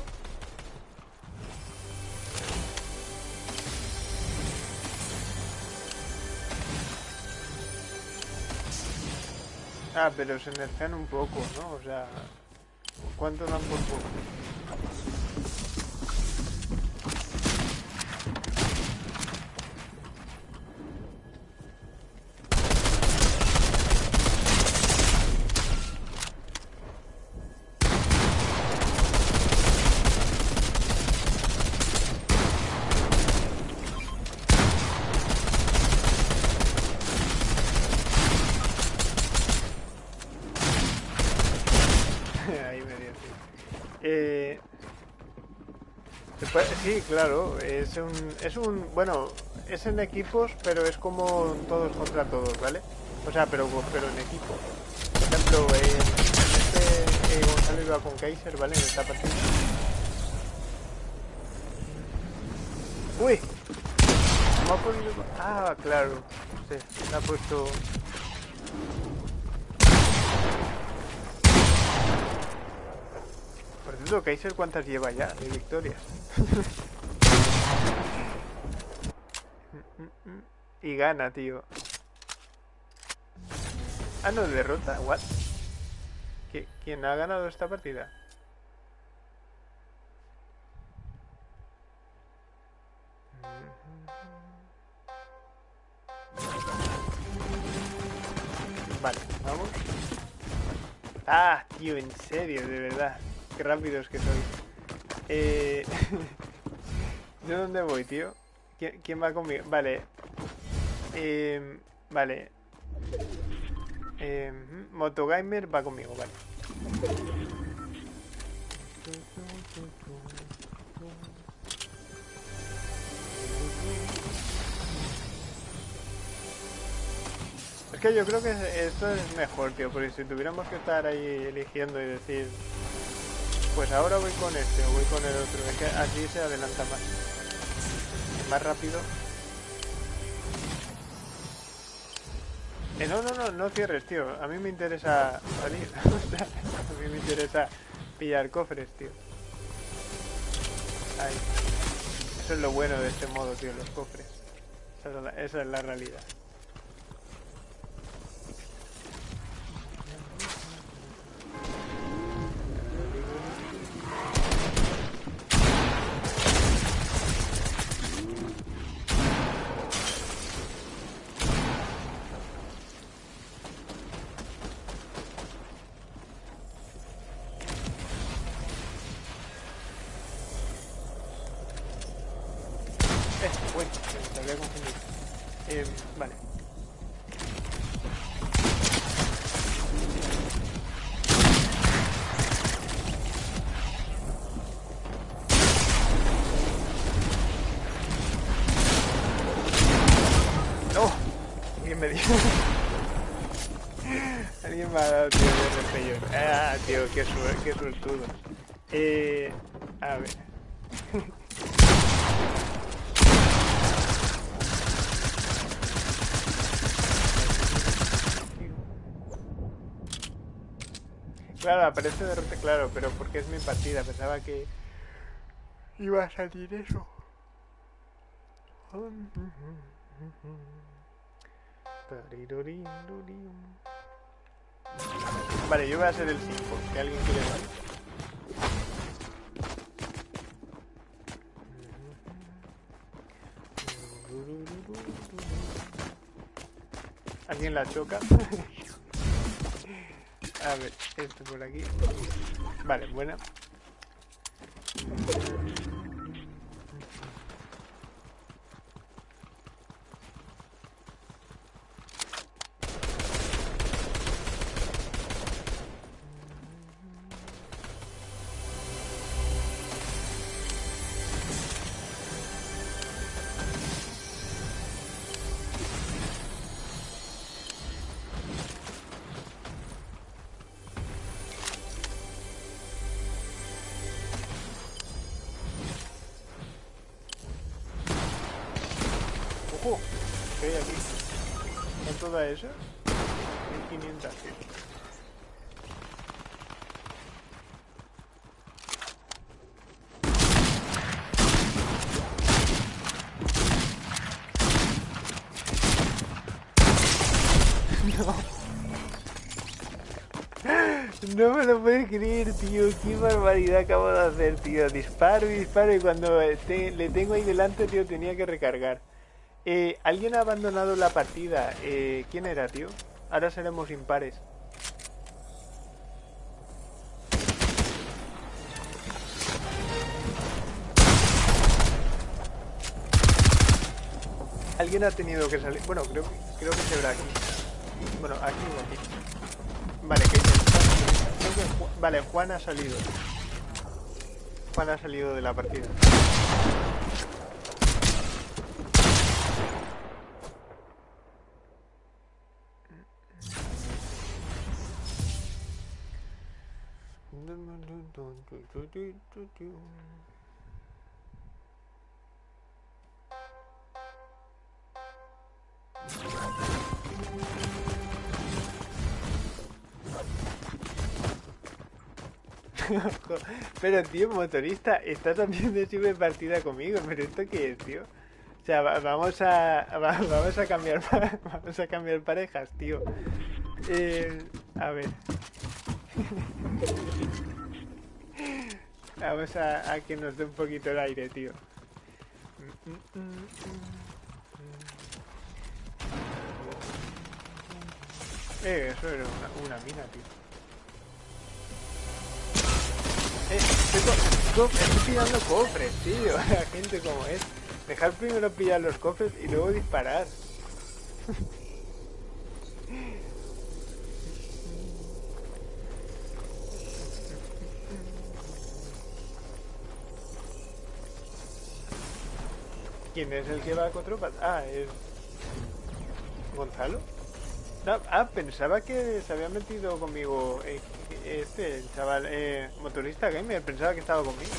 Ah, pero se nerfean un poco, ¿no? O sea, ¿cuánto dan por poco? Sí, claro, es un, es un, bueno, es en equipos, pero es como todos contra todos, ¿vale? O sea, pero, pero en equipo. Por ejemplo, en, este eh, Gonzalo iba con Kaiser, ¿vale? En esta partida. ¡Uy! Ah, claro. Se ha puesto... Dudo Kaiser cuántas lleva ya de victorias. y gana, tío. Ah, no, derrota. What? ¿Quién ha ganado esta partida? Vale, vamos. Ah, tío, en serio, de verdad. Qué rápidos que soy. Eh... ¿De dónde voy, tío? ¿Quién, va conmigo? Vale. Eh... Vale. Eh... Motogamer va conmigo, vale. Es que yo creo que esto es mejor, tío, porque si tuviéramos que estar ahí eligiendo y decir, pues ahora voy con este o voy con el otro, es que así se adelanta más. Más rápido. Eh, no, no, no, no cierres, tío. A mí me interesa salir. a mí me interesa pillar cofres, tío. Ahí. Eso es lo bueno de este modo, tío, los cofres. esa es la realidad. Eh, a ver. Claro, aparece derrote, claro, pero porque es mi partida. Pensaba que iba a salir eso. Vale, yo voy a ser el 5. Que alguien quiere más. ¿Alguien la choca? A ver, esto por aquí. Vale, buena. Esa? 1500 No me lo puedes creer, tío. Qué barbaridad acabo de hacer, tío. Disparo y disparo y cuando le tengo ahí delante, tío, tenía que recargar. Eh, Alguien ha abandonado la partida. Eh, ¿Quién era, tío? Ahora seremos impares. Alguien ha tenido que salir. Bueno, creo, creo que se verá aquí. Bueno, aquí o aquí. Vale, que, Vale, Juan ha salido. Juan ha salido de la partida. pero tío, motorista, está también de sube partida conmigo, pero esto qué es, tío. O sea, vamos a vamos a cambiar vamos a cambiar parejas, tío. Eh, a ver. vamos a, que nos dé un poquito el aire, tío. Eh, eso era una, una mina, tío. Eh, estoy, estoy pillando cofres, tío. La gente como es. Dejar primero pillar los cofres y luego disparar. ¿Quién es el que va a cuatro patas? Ah, es... ¿Gonzalo? ah, pensaba que se había metido conmigo eh, este, el chaval, eh, motorista gamer, pensaba que estaba conmigo.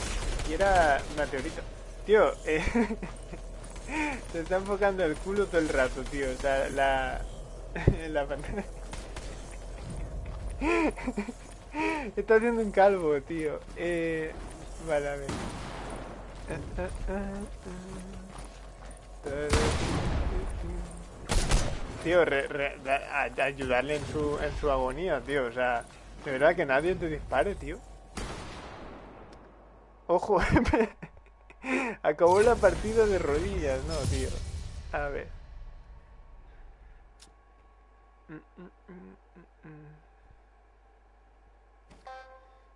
Y era meteorito. Tío, eh, se está enfocando el culo todo el rato, tío. O sea, la... la pantalla... está haciendo un calvo, tío. Eh, vale, a ver. Tío, ayudarle en su, en su agonía, tío. O sea, de verdad que nadie te dispare, tío. Ojo, acabó la partida de rodillas, no, tío. A ver.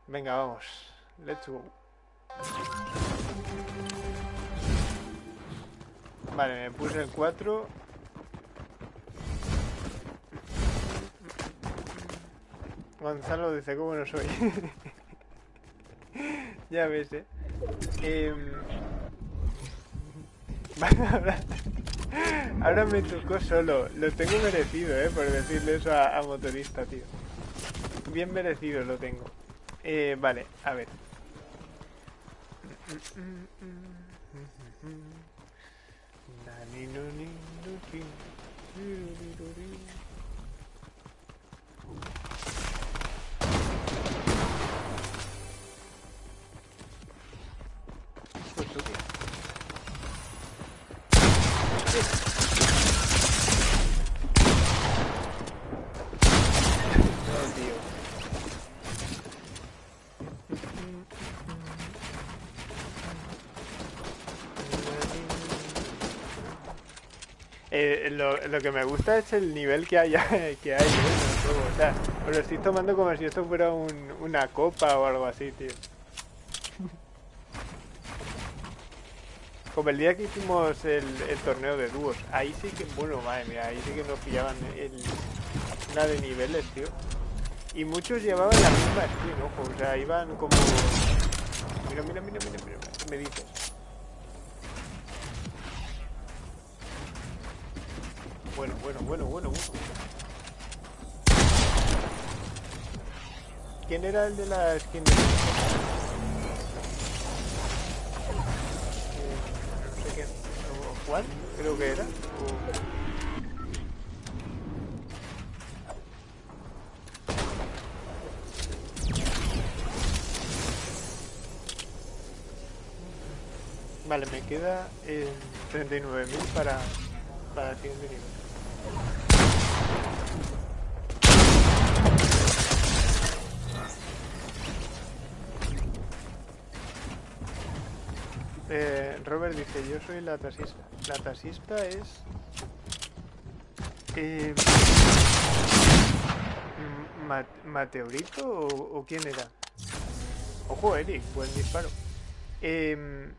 Venga, vamos. Let's go. Vale, me puse el 4. Gonzalo dice, ¿cómo no soy? ya ves, eh. eh... ahora, me tocó solo. Lo tengo merecido, eh, por decirle eso a, a motorista, tío. Bien merecido lo tengo. Eh, vale, a ver. Ni no ni no ti. Eh, lo, que me gusta es el nivel que hay, que hay juego. O sea, os lo estoy tomando como si esto fuera un, una copa o algo así, tío. Como el día que hicimos el, el, torneo de dúos. Ahí sí que, bueno, madre mía, ahí sí que nos pillaban el, una de niveles, tío. Y muchos llevaban la misma skin, ojo. O sea, iban como... Mira, mira, mira, mira, mira. Me dices. Bueno, bueno, bueno, bueno, bueno. ¿Quién era el de la skin de... Eh, no sé quién. Juan, creo que era. Vale, me queda eh, 39.000 para, para el siguiente nivel. Dice, yo soy la taxista. La taxista es... Eh, ¿Mateorito o, quién era? Ojo, Eric, buen disparo. Eh,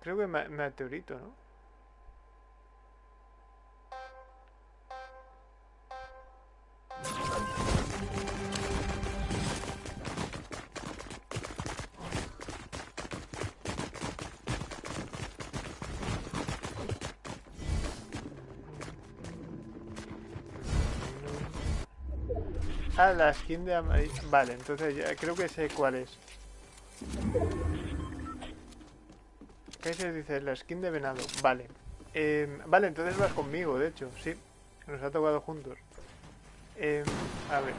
creo que Mateorito, ¿no? la skin de amarillo. Vale, entonces ya creo que sé cuál es. ¿Qué se dice? La skin de venado. Vale. Em, vale, entonces vas conmigo, de hecho, sí. Nos ha tocado juntos. Em, a ver.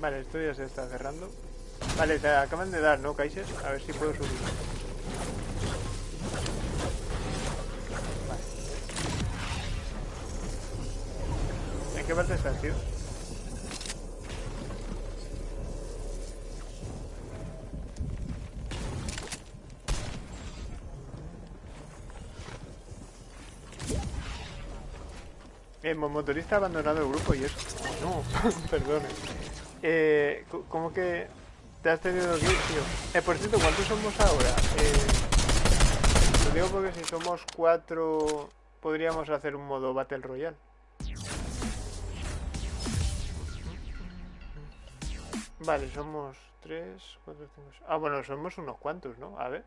Vale, esto ya se está cerrando. Vale, te acaban de dar, ¿no, Kaiser? A ver si puedo subir. Vale. ¿En qué parte estás, tío? El motorista ha abandonado el grupo y eso. No, perdone. Eh, ¿Cómo que te has tenido que ir, tío? Eh, por cierto, ¿cuántos somos ahora? Eh, lo digo porque si somos cuatro, podríamos hacer un modo Battle Royale. Vale, somos tres, cuatro, cinco... Ah, bueno, somos unos cuantos, ¿no? A ver.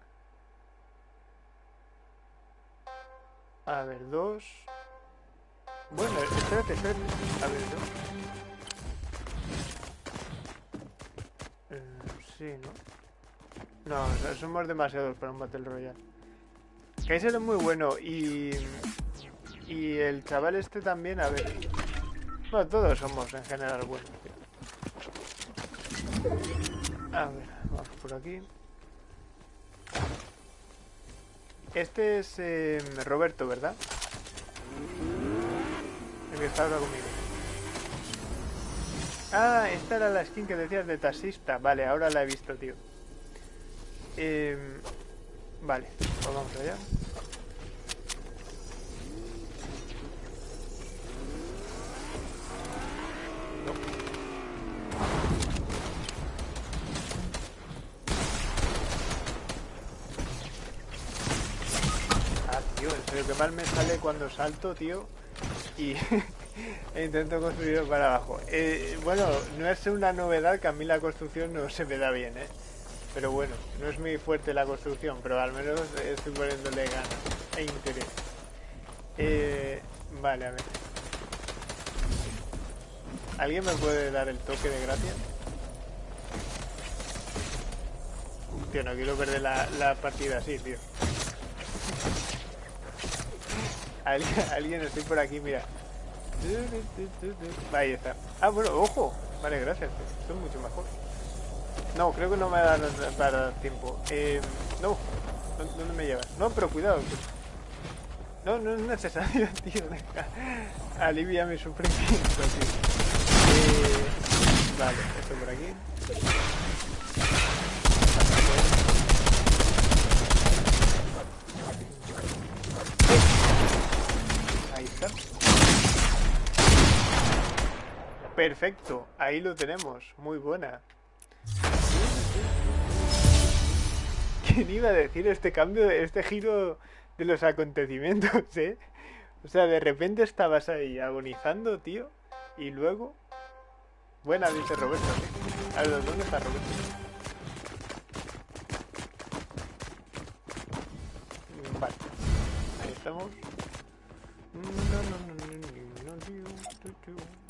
A ver, dos... Bueno, espérate, espérate. A ver, ¿no? Eh, sí, ¿no? No, somos demasiados para un Battle Royale. Kaiser es muy bueno y... Y el chaval este también, a ver... Bueno, todos somos en general buenos, A ver, vamos por aquí. Este es eh, Roberto, ¿verdad? que está ahora conmigo. Ah, esta era la skin que decías de taxista. Vale, ahora la he visto, tío. Eh, vale, pues vamos allá. Ah, tío, en serio, que mal me sale cuando salto, tío y intento construirlo para abajo. Eh, bueno, no es una novedad que a mí la construcción no se me da bien, ¿eh? Pero bueno, no es muy fuerte la construcción, pero al menos estoy poniéndole ganas e interés. Eh, vale, a ver. ¿Alguien me puede dar el toque de gracia? Tío, no quiero perder la, la partida así, tío. Alguien, alguien estoy por aquí, mira. Ahí está. Ah, bueno, ojo. Vale, gracias. Esto es mucho mejor. No, creo que no me va a dar para tiempo. Eh, no. ¿Dónde me llevas? No, pero cuidado. No, no es necesario, tío. Alivia mi sufrimiento. Eh, vale, esto por aquí. Perfecto, ahí lo tenemos, muy buena. ¿Quién iba a decir este cambio, este giro de los acontecimientos, eh? O sea, de repente estabas ahí agonizando, tío, y luego... Buena, dice Roberto. A ver, ¿dónde está Roberto? Vale, ahí estamos. No, no, no, no, no, no, no, no.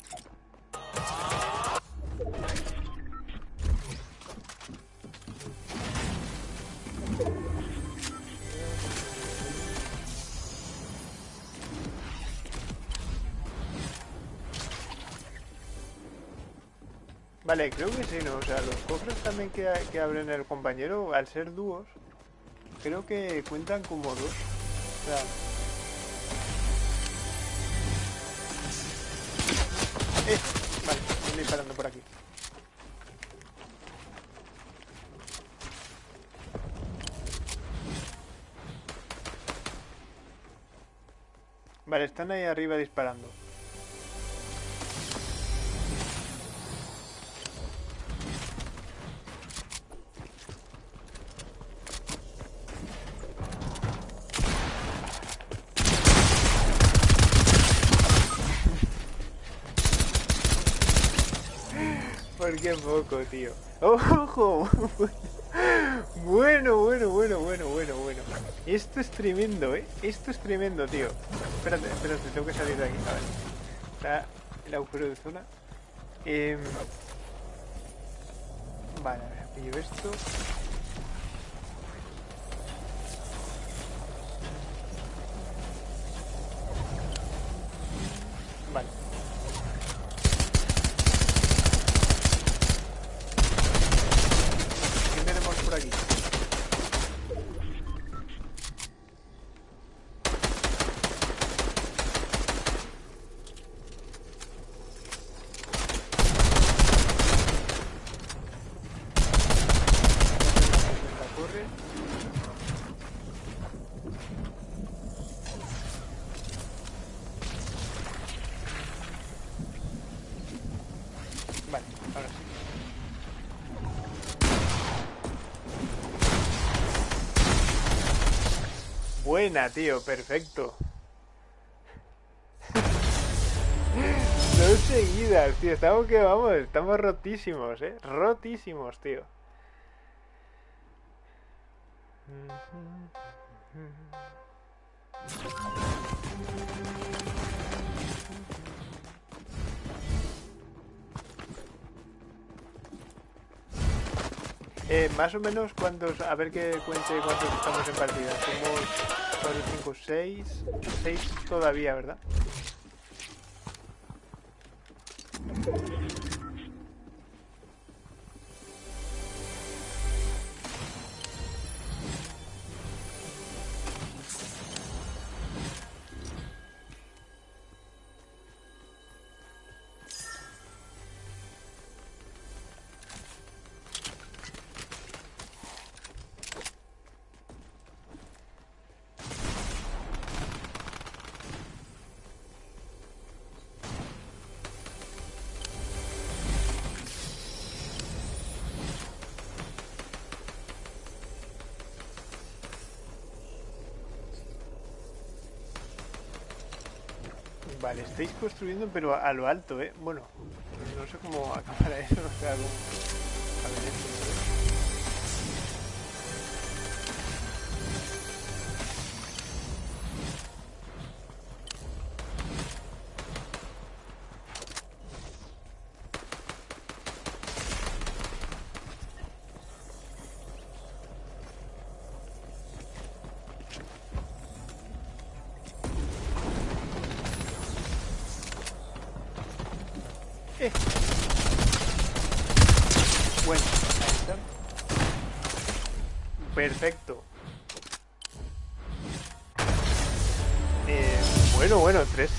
Vale, creo que sí, ¿no? O sea, los cofres también que, que abren el compañero, al ser dúos, creo que cuentan como dos. O sea... Eh, vale, estoy disparando por aquí. Vale, están ahí arriba disparando. ¿Por qué poco, tío? ¡Ojo! Bueno, bueno, bueno, bueno, bueno, bueno. Esto es tremendo, ¿eh? Esto es tremendo, tío. Espérate, espérate, tengo que salir de aquí. A ver. Está el agujero de zona. Eh... Vale, a ver, pillo esto. Vale, ahora sí. Buena, tío, perfecto. Dos seguidas, tío. Estamos que vamos, estamos rotísimos, eh. Rotísimos, tío. Eh, más o menos cuántos, a ver que cuente cuántos estamos en partida. Somos 4, 5, 6, 6 todavía, ¿verdad? Vale, estáis construyendo pero a lo alto, ¿eh? Bueno, no sé cómo acabará eso, no sé, algún...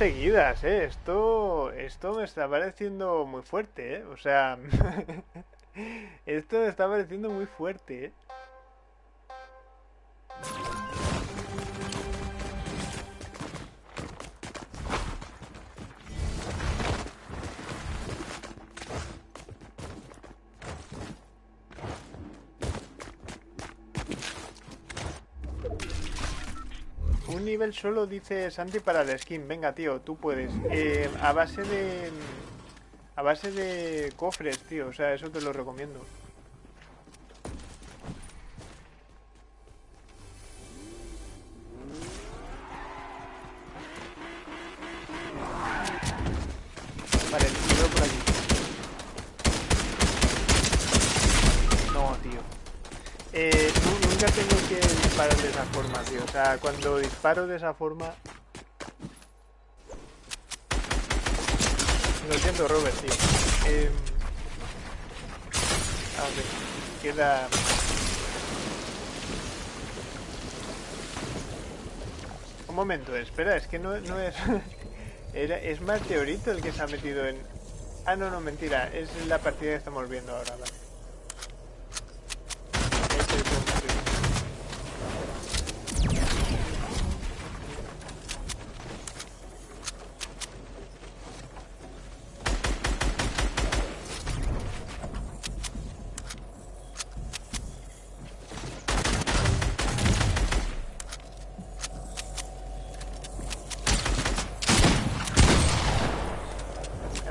seguidas, ¿eh? Esto, esto me está pareciendo muy fuerte, ¿eh? O sea, esto me está pareciendo muy fuerte, ¿eh? Solo, dice Santi, para la skin. Venga, tío, tú puedes. Eh, a base de... A base de cofres, tío. O sea, eso te lo recomiendo. Sea, cuando disparo de esa forma... Lo siento, Robert, tío. Eh... A ver, queda... Un momento, espera, es que no, no es... Era, es Meteorito el que se ha metido en... Ah, no, no, mentira. Es la partida que estamos viendo ahora, vale. Este es un Meteorito.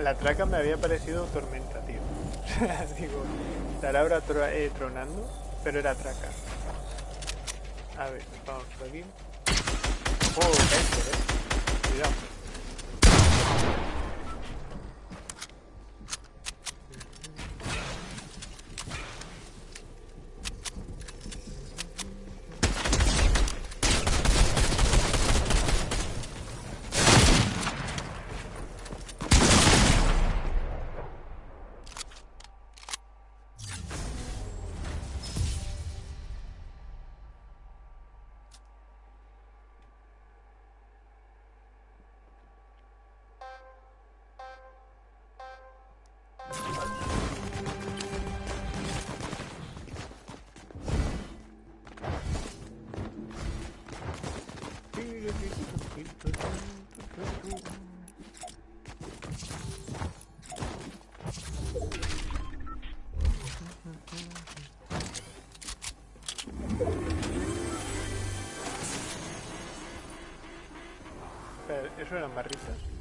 La traca me había parecido tormenta, tío. Digo, estará ahora eh, tronando, pero era traca. A ver, vamos por aquí. Oh, este, eh. Cuidado. ¿Eso eran barritas?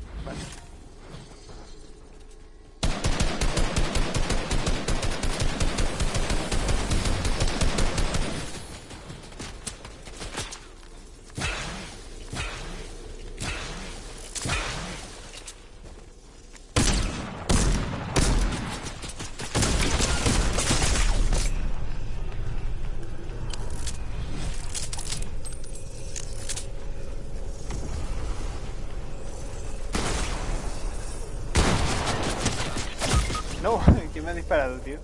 ¿Quién me ha disparado, tío?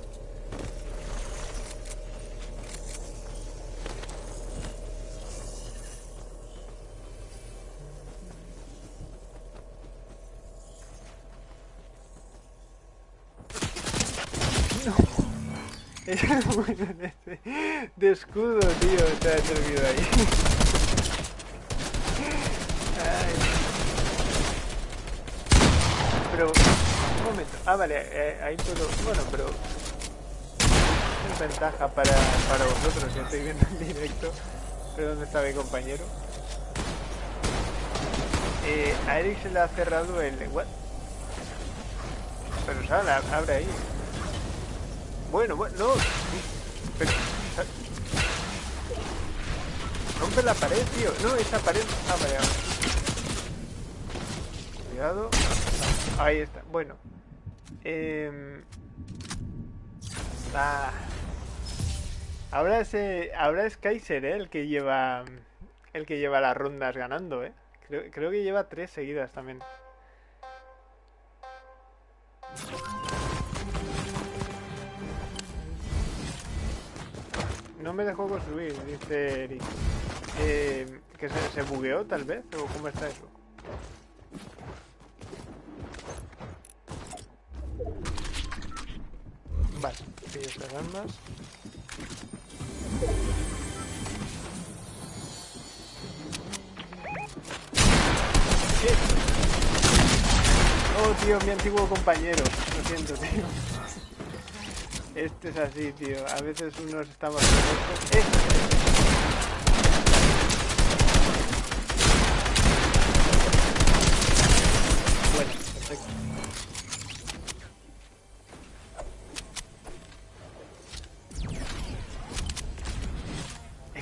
No. bueno, de, de escudo, tío, ha servido ahí. Ay. Pero, un momento. Ah, vale, eh, ahí puedo... Bueno, pero... Es ventaja para, para vosotros, ya estoy viendo en directo. Pero ¿dónde está mi compañero? Eh, a Eric se le ha cerrado el... ¿What? Pero sal, abre ahí. Bueno, bueno, no. Pero... Rompe la pared, tío. No, esa pared... Ah, vale. Cuidado. Ahí está. Bueno. Eh... Ah. Ahora es, ahora es Kaiser, ¿eh? El que lleva... El que lleva las rondas ganando, ¿eh? Creo, creo que lleva tres seguidas también. No me dejó construir, dice Eric. Eh, ¿Que se, se bugueó tal vez? ¿O cómo está eso? Vale, pillo estas armas. ¿Qué? Oh, tío, mi antiguo compañero. Lo siento, tío. Este es así, tío. A veces unos estamos... ¡Eh!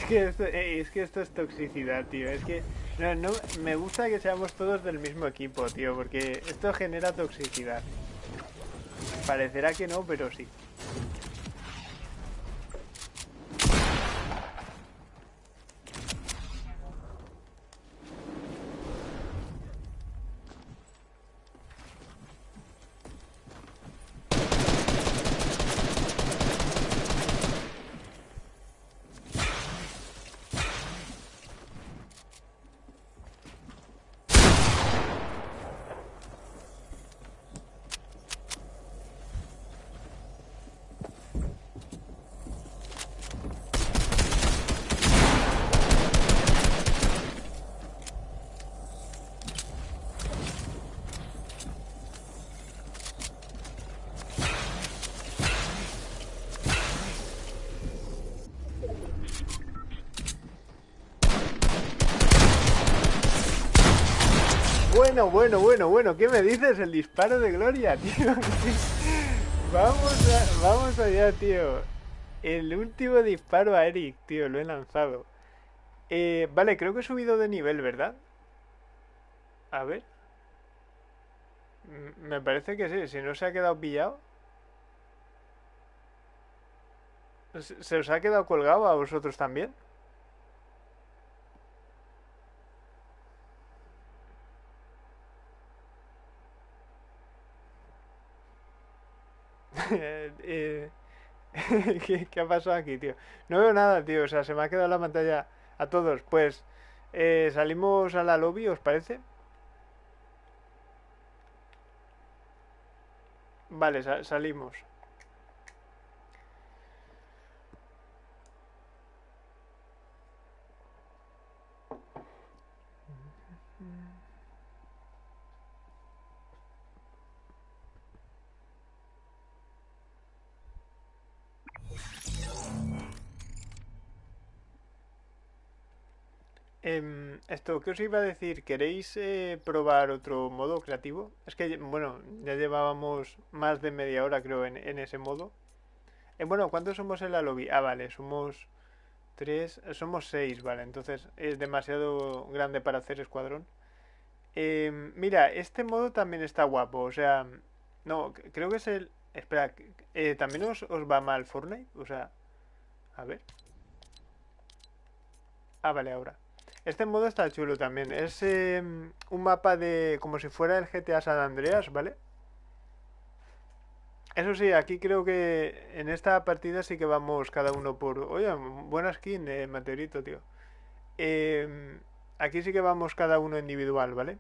Eh, es que esto es toxicidad, tío. Es que no, me gusta que seamos todos del mismo equipo, tío, porque esto genera toxicidad. Parecerá que no, pero sí. Bueno, bueno, bueno, bueno, ¿qué me dices? El disparo de Gloria, tío. vamos, a- vamos allá, tío. El último disparo a Eric, tío, lo he lanzado. Eh, vale, creo que he subido de nivel, ¿verdad? A ver. Mm, Me parece que sí, si no se ha quedado pillado. ¿Se se os ha quedado colgado a vosotros también? Eh, ¿Qué, ha pasado aquí, tío? No veo nada, tío. O sea, se me ha quedado la pantalla a todos. Pues eh, salimos a la lobby, ¿os parece? Vale, sa- salimos. Esto, ¿qué os iba a decir? ¿Queréis eh, probar otro modo creativo? Es que, bueno, ya llevábamos más de media hora, creo, en, en ese modo. Eh, bueno, ¿cuántos somos en la lobby? Ah, vale, somos tres, somos seis, vale, entonces es demasiado grande para hacer escuadrón. Em, mira, este modo también está guapo, o sea, no, creo que es el... Espera, eh, ¿también os, os va mal Fortnite? O sea, a ver. Ah, vale, ahora. Este modo está chulo también. Es em, un mapa de... como si fuera el GTA San Andreas, ¿vale? Eso sí, aquí creo que en esta partida sí que vamos cada uno por... Oye, buena skin, eh, tío. Em, aquí sí que vamos cada uno individual, ¿vale?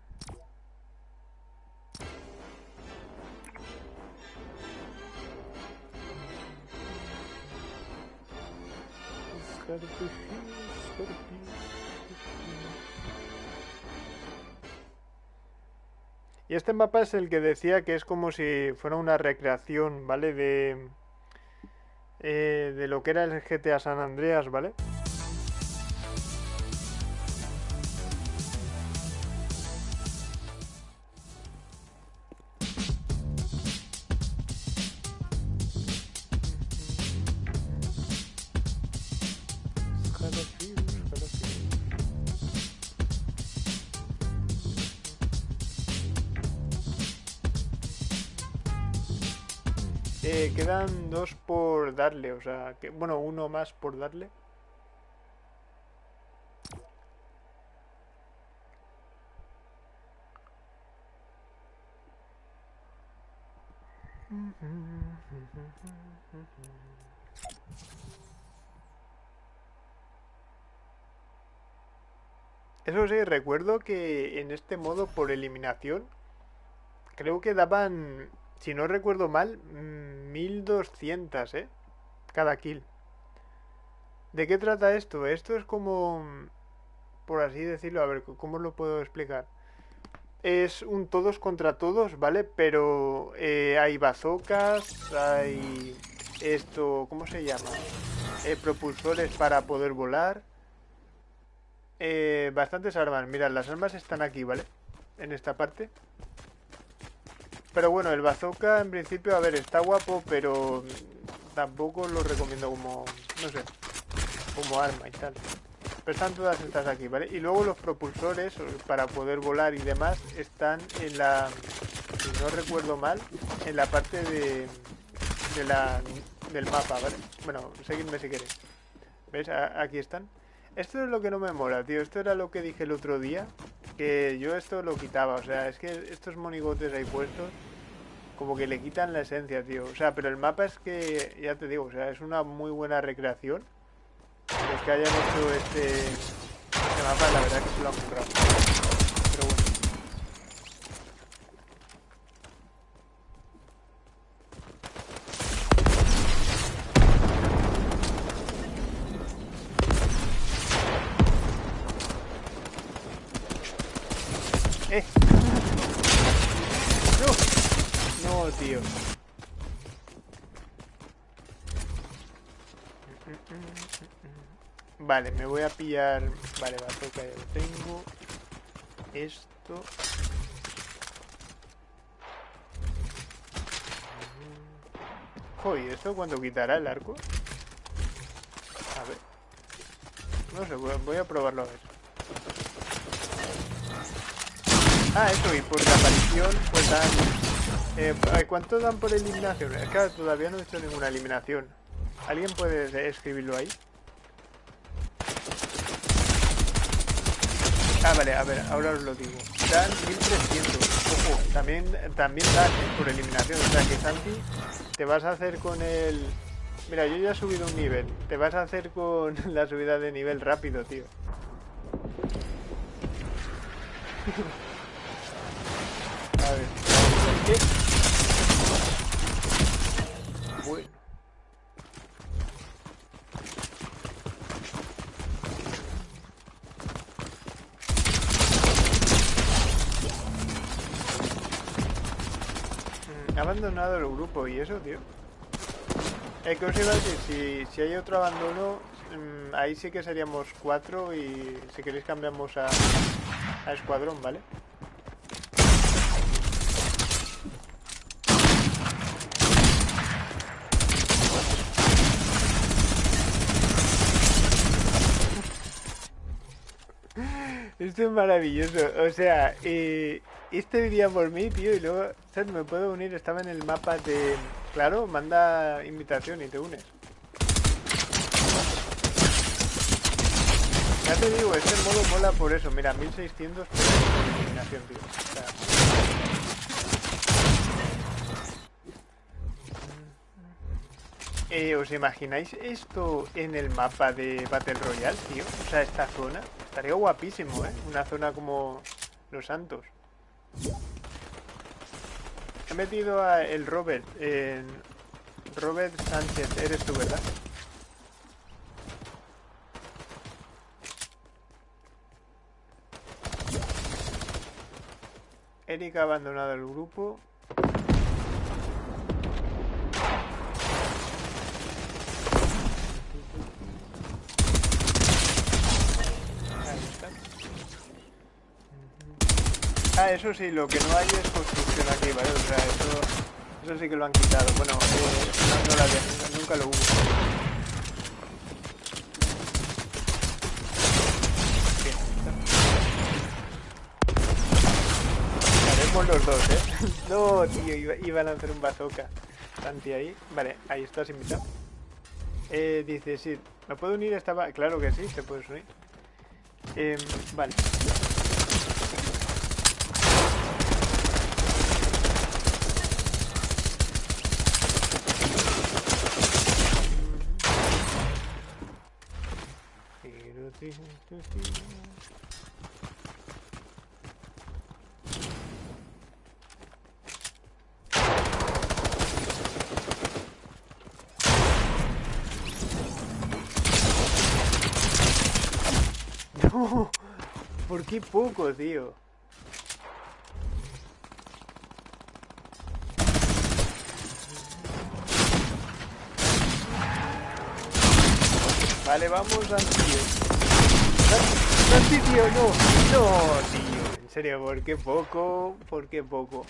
Y este mapa es el que decía que es como si fuera una recreación, ¿vale? De, eh, de lo que era el GTA San Andreas, ¿vale? Darle, o sea, que, bueno, uno más por darle. Eso sí, recuerdo que en este modo por eliminación creo que daban si no recuerdo mal, 1200, ¿eh? Cada kill. ¿De qué trata esto? Esto es como, por así decirlo, a ver, ¿cómo lo puedo explicar? Es un todos contra todos, ¿vale? Pero eh, hay bazocas, hay esto, ¿cómo se llama? Eh, propulsores para poder volar. Eh, bastantes armas. Mirad, las armas están aquí, ¿vale? En esta parte. Pero bueno, el bazooka en principio, a ver, está guapo, pero tampoco lo recomiendo como, no sé, como arma y tal. Pero están todas estas aquí, ¿vale? Y luego los propulsores, para poder volar y demás, están en la, si no recuerdo mal, en la parte de, de la, del mapa, ¿vale? Bueno, seguidme si queréis. ¿Veis? aquí están. Esto es lo que no me mola, tío. Esto era lo que dije el otro día. Que yo esto lo quitaba. O sea, es que estos monigotes ahí puestos como que le quitan la esencia, tío. O sea, pero el mapa es que, ya te digo, o sea, es una muy buena recreación. Los que hayan hecho este, este mapa, la verdad que se lo han. Pero bueno. tío. Vale, me voy a pillar... Vale, bazooka ya lo tengo. Esto... Joder, ¿esto cuando quitará el arco? A ver. No sé, voy a probarlo a ver. Ah, eso, y por la aparición, pues dan eh, ¿Cuánto dan por eliminación? Que todavía no he hecho ninguna eliminación. ¿Alguien puede escribirlo ahí? Ah, vale, a ver, ahora os lo digo. Dan 1300. Ojo, también, también dan eh, por eliminación. O sea que Santi, te vas a hacer con el... Mira, yo ya he subido un nivel. Te vas a hacer con la subida de nivel rápido, tío. a ver. ¿Qué? Abandonado el grupo y eso, tío. Es que os iba a decir, si, si hay otro abandono, mm, ahí sí que seríamos cuatro y si queréis cambiamos a, a escuadrón, ¿vale? Esto es maravilloso. O sea, eh, este vivía por mí, tío, y luego. Me puedo unir. Estaba en el mapa de... Claro, manda invitación y te unes. Ya te digo, este modo mola por eso. Mira, 1600 por eliminación, tío. O sea, Eh, ¿Os imagináis esto en el mapa de Battle Royale, tío? O sea, esta zona. Estaría guapísimo, ¿eh? Una zona como Los Santos. He metido a el Robert en... Robert Sánchez, eres tú, ¿verdad? Eric ha abandonado el grupo. Ahí está. Eso sí, lo que no hay es construcción aquí, ¿vale? O sea, eso, eso sí que lo han quitado. Bueno, eh, no, la había, nunca lo hubo. Los dos, ¿eh? No, tío, iba, a lanzar un bazooka. Santi ahí. Vale, ahí estás invitado. Eh, dice, sí, ¿me puedo unir a esta... Claro que sí, te puedes unir. Em, vale. No, ¿por qué poco, tío? Vale, vamos, No. Tío. En serio, ¿por qué poco? ¿Por qué poco?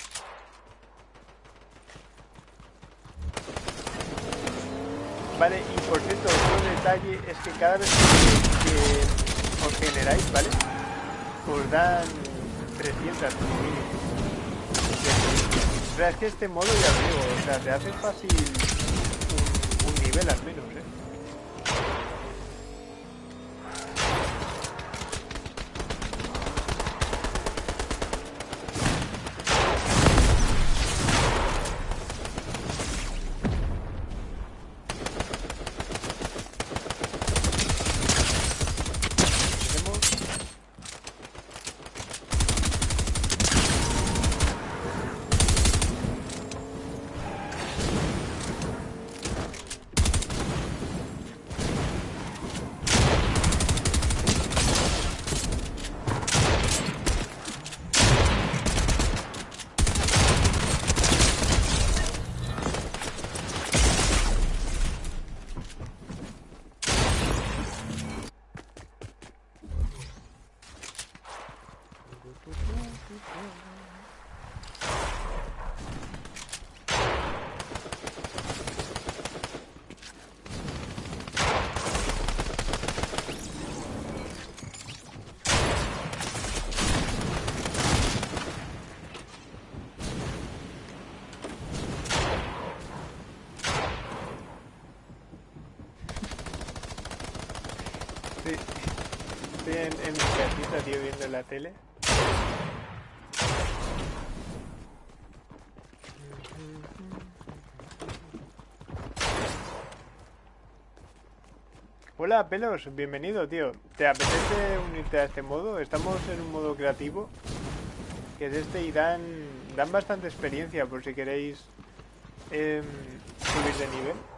Vale, y por cierto, otro detalle es que cada vez que, os generáis, ¿vale? Os dan 300 como es que este modo, ya os digo, o sea, te hace fácil un, un nivel al menos, ¿eh? Tenemos... Sí. Estoy en, en mi viendo la tele. Hola, Pelos, bienvenido, tío. ¿Te apetece unirte a este modo? Estamos en un modo creativo, que es este, y dan, dan bastante experiencia por si queréis em, subir de nivel.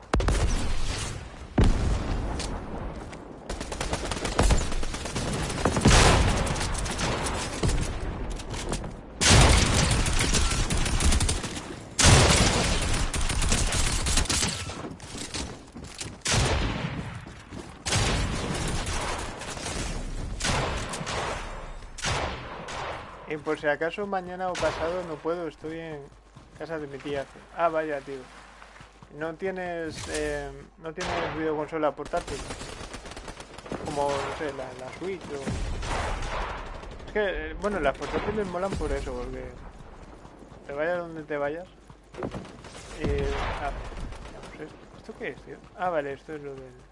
Si acaso mañana o pasado no puedo, estoy en casa de mi tía. Ah, vaya, tío. ¿No tienes, eh, no tienes videoconsola portátil? Como, no sé, la, la Switch o... Es que, eh, bueno, las portátiles molan por eso, porque te vayas donde te vayas. Eh, ah, no sé. ¿Esto qué es, tío? Ah, vale, esto es lo del...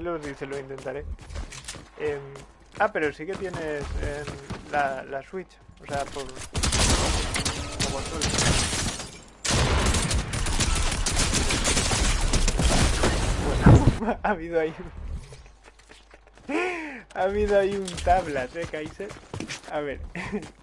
Eh, pelos dice lo intentaré. Em, ah, pero sí que tienes em, la, la Switch. O sea, por... Como. Bueno, ha habido ahí... ha habido ahí un tablas, ¿eh, Kaiser? A ver.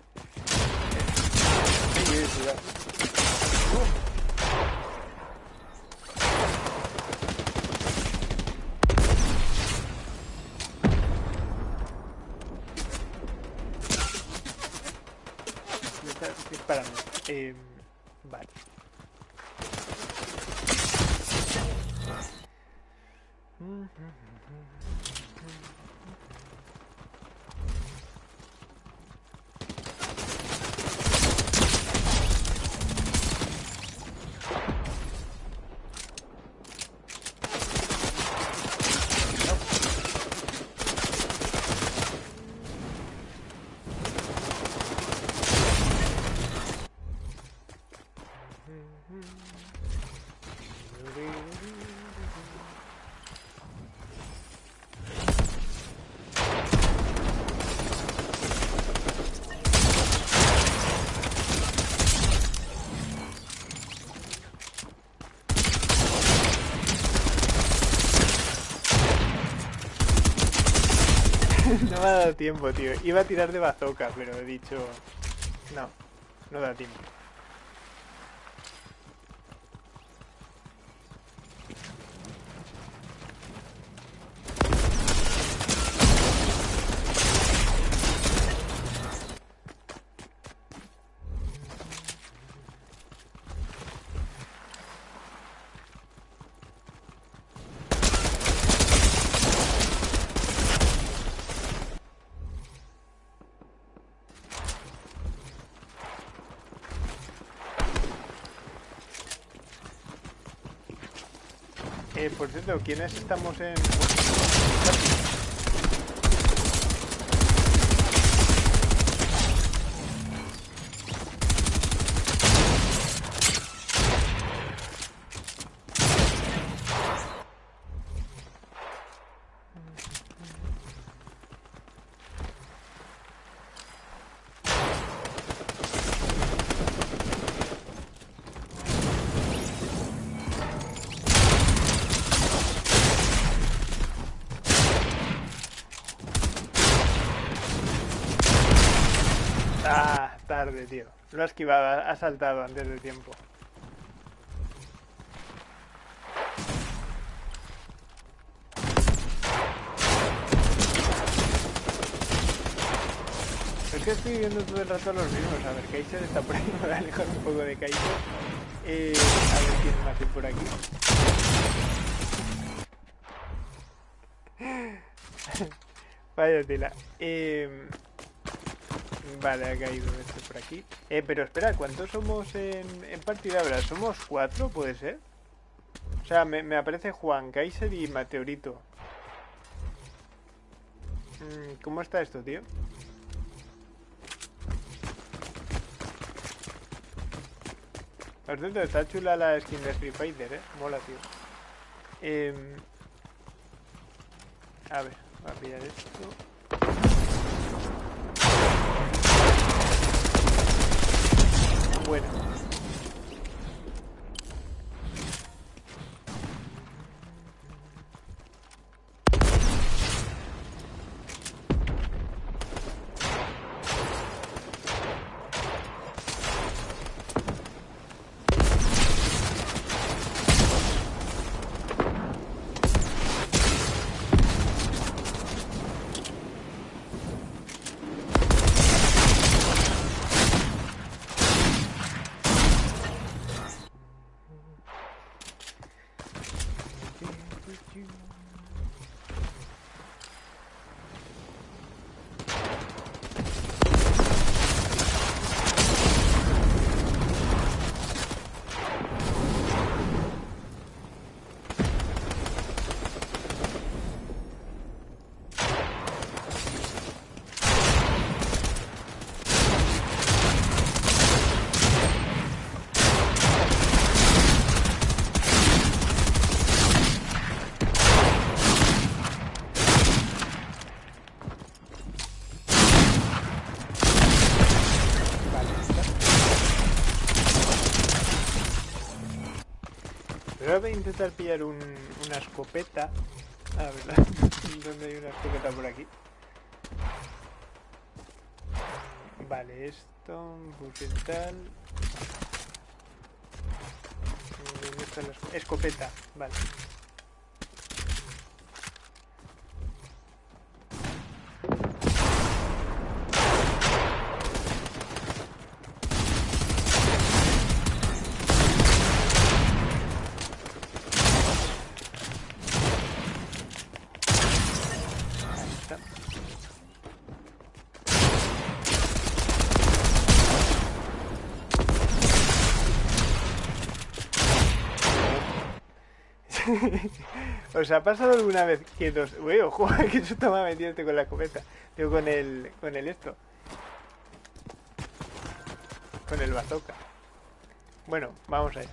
Me Eh, vale. Dado tiempo, tío. Iba a tirar de bazooka, pero he dicho... No, no da tiempo. ¿Quiénes estamos en...? Ah, tarde, tío. Lo ha esquivado, ha saltado antes de tiempo. Es que estoy viendo todo el rato los mismos. A ver, Kaiser está por ahí. Me voy alejar un poco de Kaiser. Eh, a ver quién más por aquí. Vaya tela. Eh, Vale, ha caído este por aquí. Eh, pero espera, ¿cuántos somos en, en partida ahora? ¿Somos cuatro, puede ser? O sea, me, me aparece Juan, Kaiser y Meteorito. Mm, ¿Cómo está esto, tío? Por cierto, está chula la skin de Street Fighter, eh. Mola, tío. Eh, a ver, voy a pillar esto. Bueno. Intentar pillar un, una escopeta. A ver, ¿dónde hay una escopeta por aquí? Vale, esto, tal. ¿Dónde está la? Escopeta, vale. ¿Os ha pasado alguna vez que dos... Uy, ojo, que susto me ha con la escopeta. Digo, con el... con el esto. Con el bazooka. Bueno, vamos allá.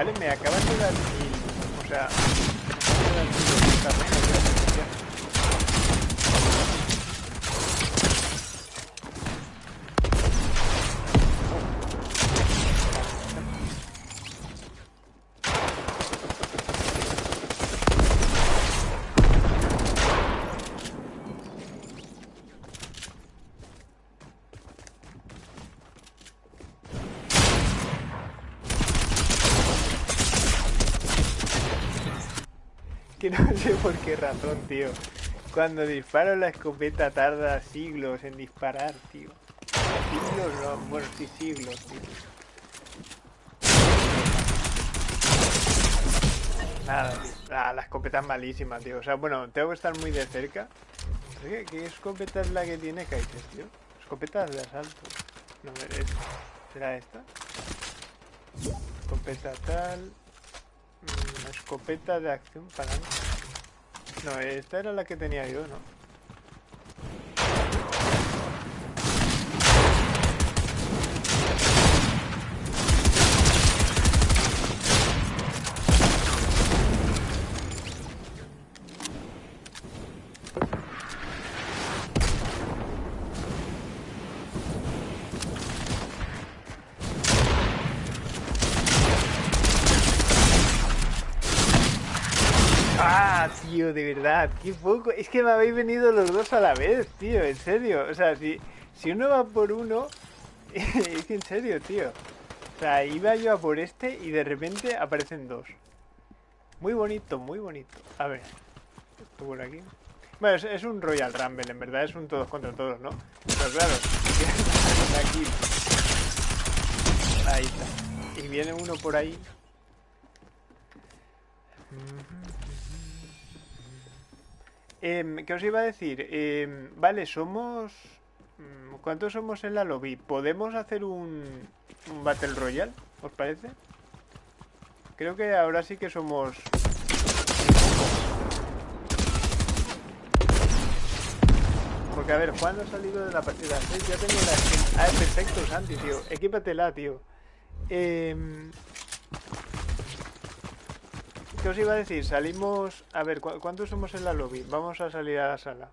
Vale, me acabas de dar mil. O sea, me acabas de dar mil. Que no sé por qué razón, tío. Cuando disparo la escopeta tarda siglos en disparar, tío. Siglos no, bueno, sí siglos, tío. Nada, tío. Ah, la escopeta es malísima, tío. O sea, bueno, tengo que estar muy de cerca. ¿Qué, escopeta es la que tiene Kaiser, tío? Escopetas de asalto. No, es... ¿Será esta? Escopeta tal... Mm, escopeta de acción para... No, esta era la que tenía yo, ¿no? Ah, de verdad, qué poco. Es que me habéis venido los dos a la vez, tío, en serio. O sea, si, si uno va por uno, es que en serio, tío. O sea, iba yo a por este y de repente aparecen dos. Muy bonito, muy bonito. A ver, esto por aquí. Bueno, es, un Royal Rumble, en verdad es un todos contra todos, ¿no? Pero claro, aquí. Ahí está. Y viene uno por ahí. Eh, ¿Qué os iba a decir? Eh, vale, somos... mm, ¿Cuántos somos en la lobby? ¿Podemos hacer un, Battle Royale? ¿Os parece? Creo que ahora sí que somos... Porque a ver, Juan ha salido de la partida 6, ya tengo la skin. Ah, perfecto, Santi, tío. Equípatela, tío. Eh, ¿Qué os iba a decir? Salimos... A ver, ¿cu ¿cuántos somos en la lobby? Vamos a salir a la sala.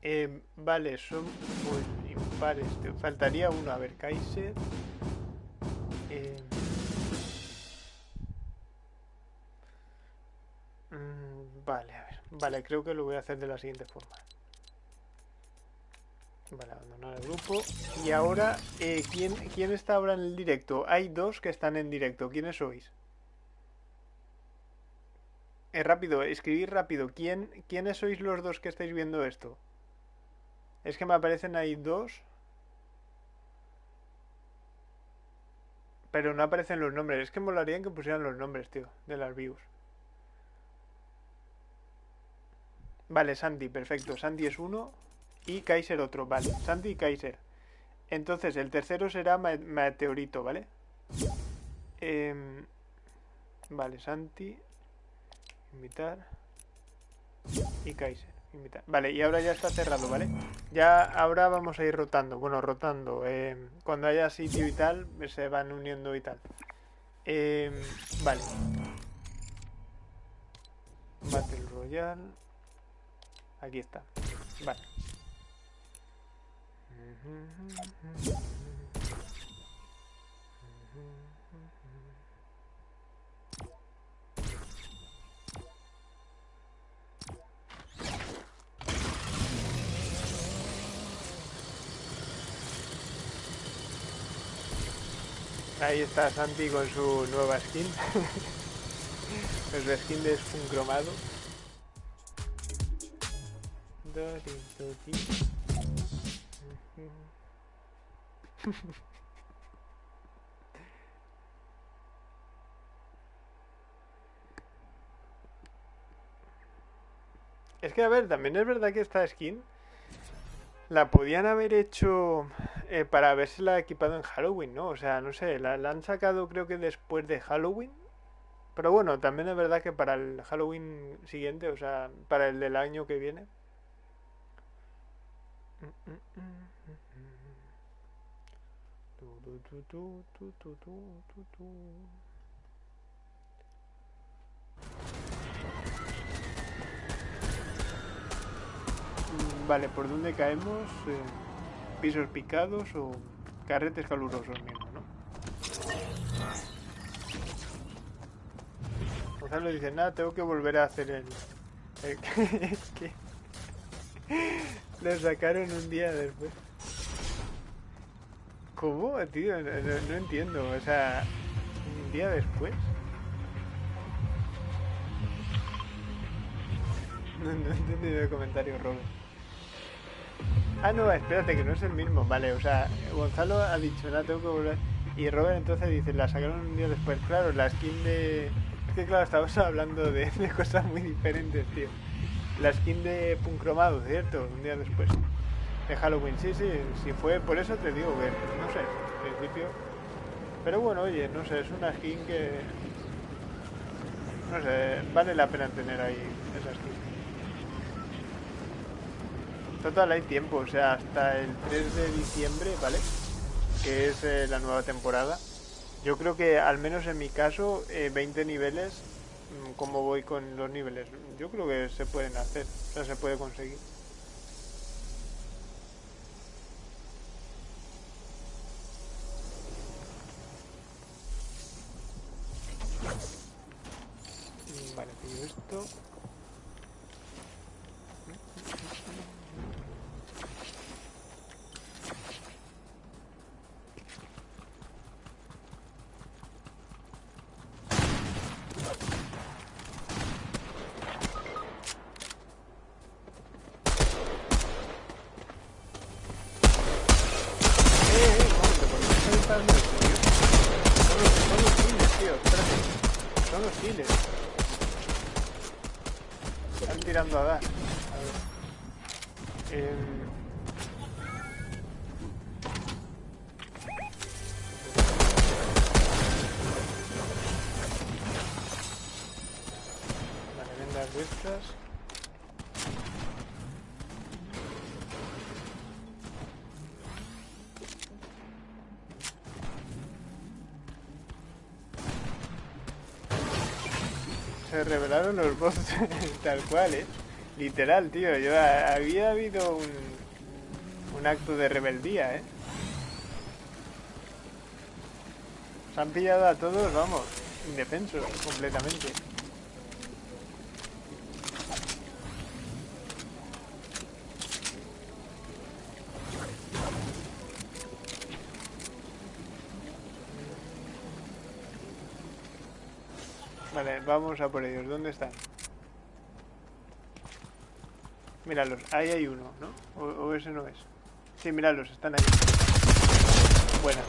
Eh, vale, son pues, impares. Te faltaría uno. A ver, Kaiser. Eh, mm, vale, a ver. Vale, creo que lo voy a hacer de la siguiente forma. Vale, abandonar el grupo. Y ahora, eh, ¿quién, ¿quién está ahora en el directo? Hay dos que están en directo. ¿Quiénes sois? Eh, rápido, escribir rápido. ¿Quién, ¿Quiénes sois los dos que estáis viendo esto? Es que me aparecen ahí dos. Pero no aparecen los nombres. Es que molarían que pusieran los nombres, tío, de las views. Vale, Santi, perfecto. Santi es uno y Kaiser otro. Vale, Santi y Kaiser. Entonces, el tercero será Meteorito, ¿vale? Em, vale, Santi. Invitar. Y Kaiser. Invitar. Vale, y ahora ya está cerrado, ¿vale? Ya ahora vamos a ir rotando. Bueno, rotando. Em, cuando haya sitio y tal, se van uniendo y tal. Em, vale. Battle Royale. Aquí está. Vale. Ahí está Santi con su nueva skin. con su skin de cromado. Es que, a ver, también es verdad que esta skin la podían haber hecho eh, para habérsela equipado en Halloween, ¿no? O sea, no sé, la, han sacado creo que después de Halloween. Pero bueno, también es verdad que para el Halloween siguiente, o sea, para el del año que viene. Vale, ¿por dónde caemos? Eh, ¿Pisos picados o carretes calurosos mismo, no? Gonzalo dice, nada, tengo que volver a hacer el... el. Lo sacaron un día después. ¿Cómo, tío? No, entiendo. O sea, un día después. No, no he entendido el comentario, Robert. Ah, no, espérate, que no es el mismo. Vale, o sea, Gonzalo ha dicho, nada, tengo que volver. Y Robert entonces dice, la sacaron un día después. Claro, la skin de... Es que claro, estamos hablando de, de cosas muy diferentes, tío. La skin de Puncromado, ¿cierto? Un día después de Halloween. Sí, sí, sí fue, por eso te digo que, no sé, en principio. Pero bueno, oye, no sé, es una skin que. No sé, vale la pena tener ahí esa skin. Total, hay tiempo, o sea, hasta el 3 de diciembre, ¿vale? Que es eh, la nueva temporada. Yo creo que, al menos en mi caso, 20 eh, niveles, como voy con los niveles, yo creo que se pueden hacer, o sea, se puede conseguir. Revelaron los bots tal cual, ¿eh? Literal, tío. Yo había habido un, un acto de rebeldía, ¿eh? Se han pillado a todos, vamos, indefensos completamente. Vale, vamos a por ellos. ¿Dónde están? Míralos, ahí hay uno, ¿no? O, ese no es. Sí, míralos, están ahí. Buena.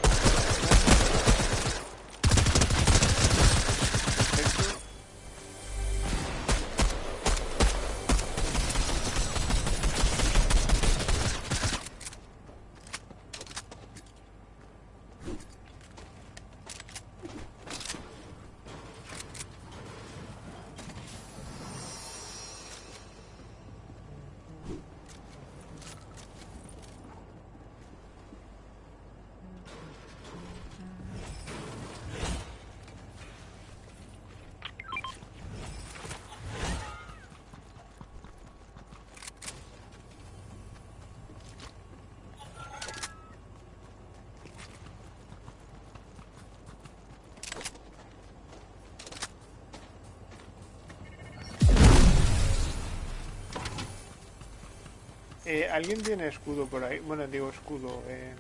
Eh, ¿Alguien tiene escudo por ahí? Bueno, digo escudo. Eh,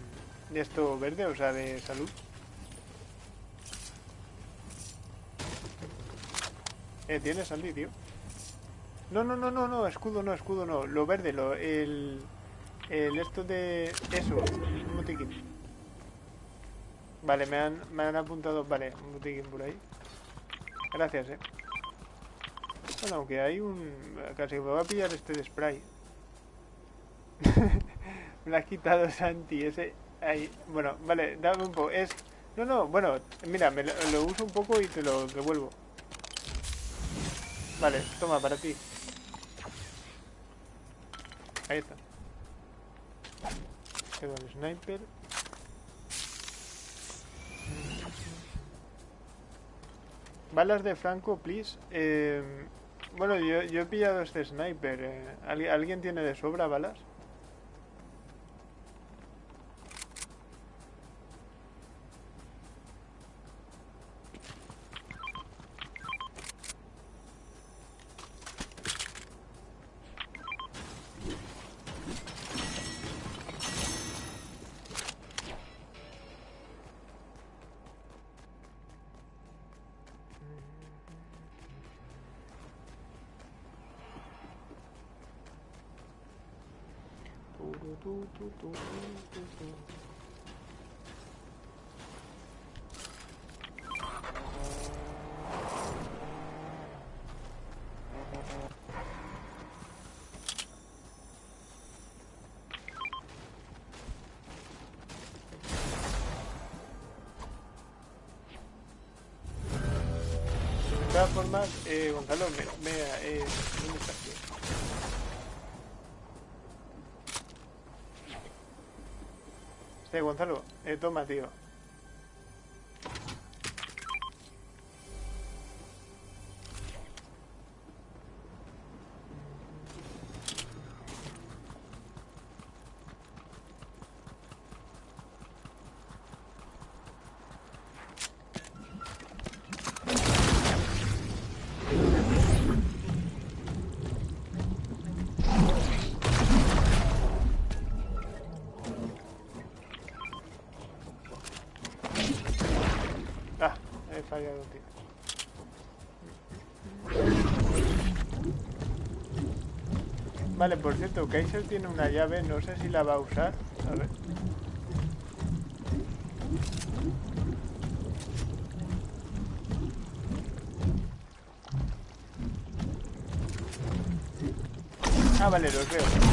¿De esto verde? O sea, de salud. Eh, ¿tienes Andy, tío? No, no, no, no, no, escudo no, escudo no. Lo verde, lo, el... El esto de... Eso, un botiquín. Vale, me han, me han apuntado... Vale, un botiquín por ahí. Gracias, eh. Bueno, aunque hay un... Casi me voy a pillar este de spray. me lo has quitado Santi, ese... Ahí. Bueno, vale, dame un poco. Es... No, no, bueno, mira, me lo, uso un poco y te lo devuelvo. Vale, toma, para ti. Ahí está. Tengo el sniper. Balas de Franco, please. Eh, bueno, yo, yo he pillado este sniper. eh. ¿Alguien, ¿Alguien tiene de sobra balas? Gonzalo, me, me, eh, ¿dónde tío? Este, Gonzalo, eh, toma, tío. Vale, por cierto, Kaiser tiene una llave, no sé si la va a usar. A ver. Ah, vale, los veo.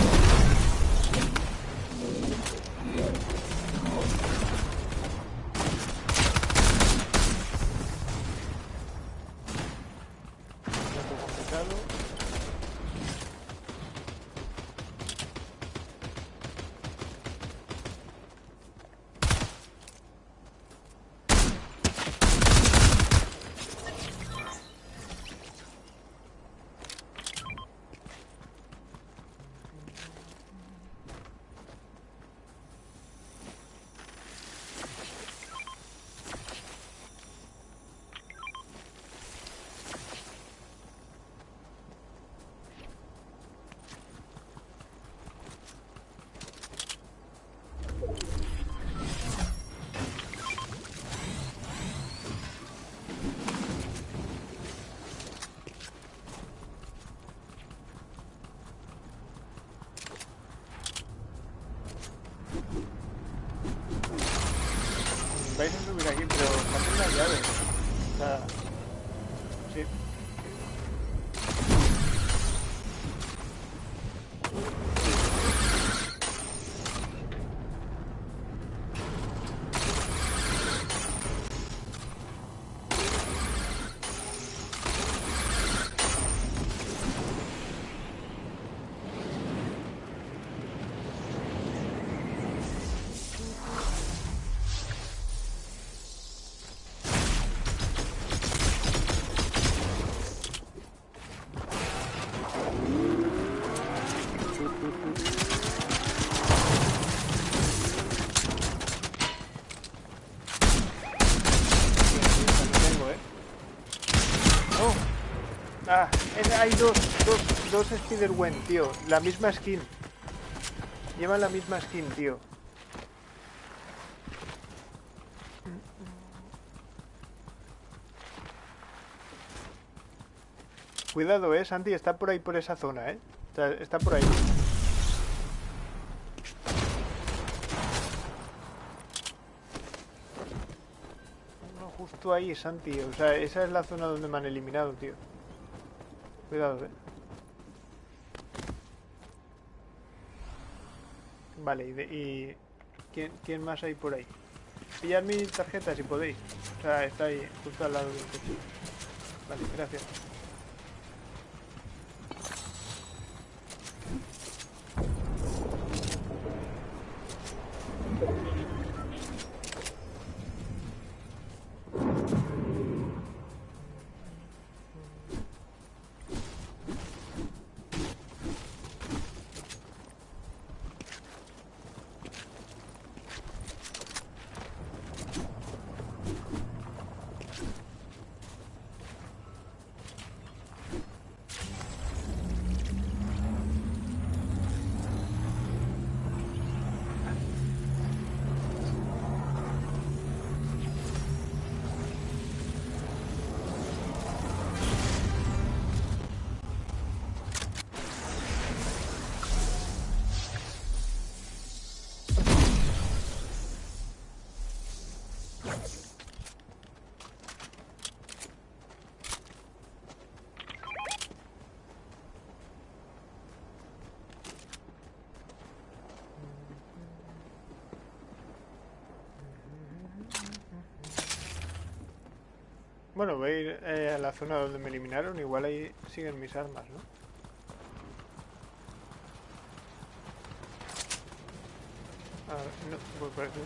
Hay dos, dos, dos Spider-Gwen, tío. La misma skin. Llevan la misma skin, tío. Cuidado, eh, Santi, está por ahí, por esa zona, eh. O sea, está por ahí. No, justo ahí, Santi. O sea, esa es la zona donde me han eliminado, tío. Cuidado, eh. Vale, y, de- y ¿quién, quién más hay por ahí? Pillad mi tarjeta si podéis. O sea, está ahí, justo al lado del coche. Vale, gracias. Bueno, voy a ir eh, a la zona donde me eliminaron. Igual ahí siguen mis armas, ¿no? A ver, no, pues parece...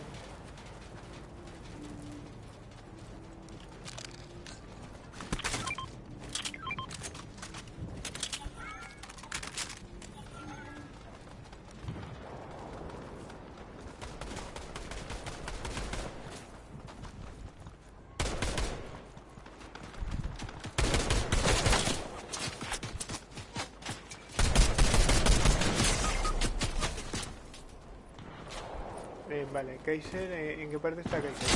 Eh, vale, Kaiser, eh, ¿en qué parte está Kaiser?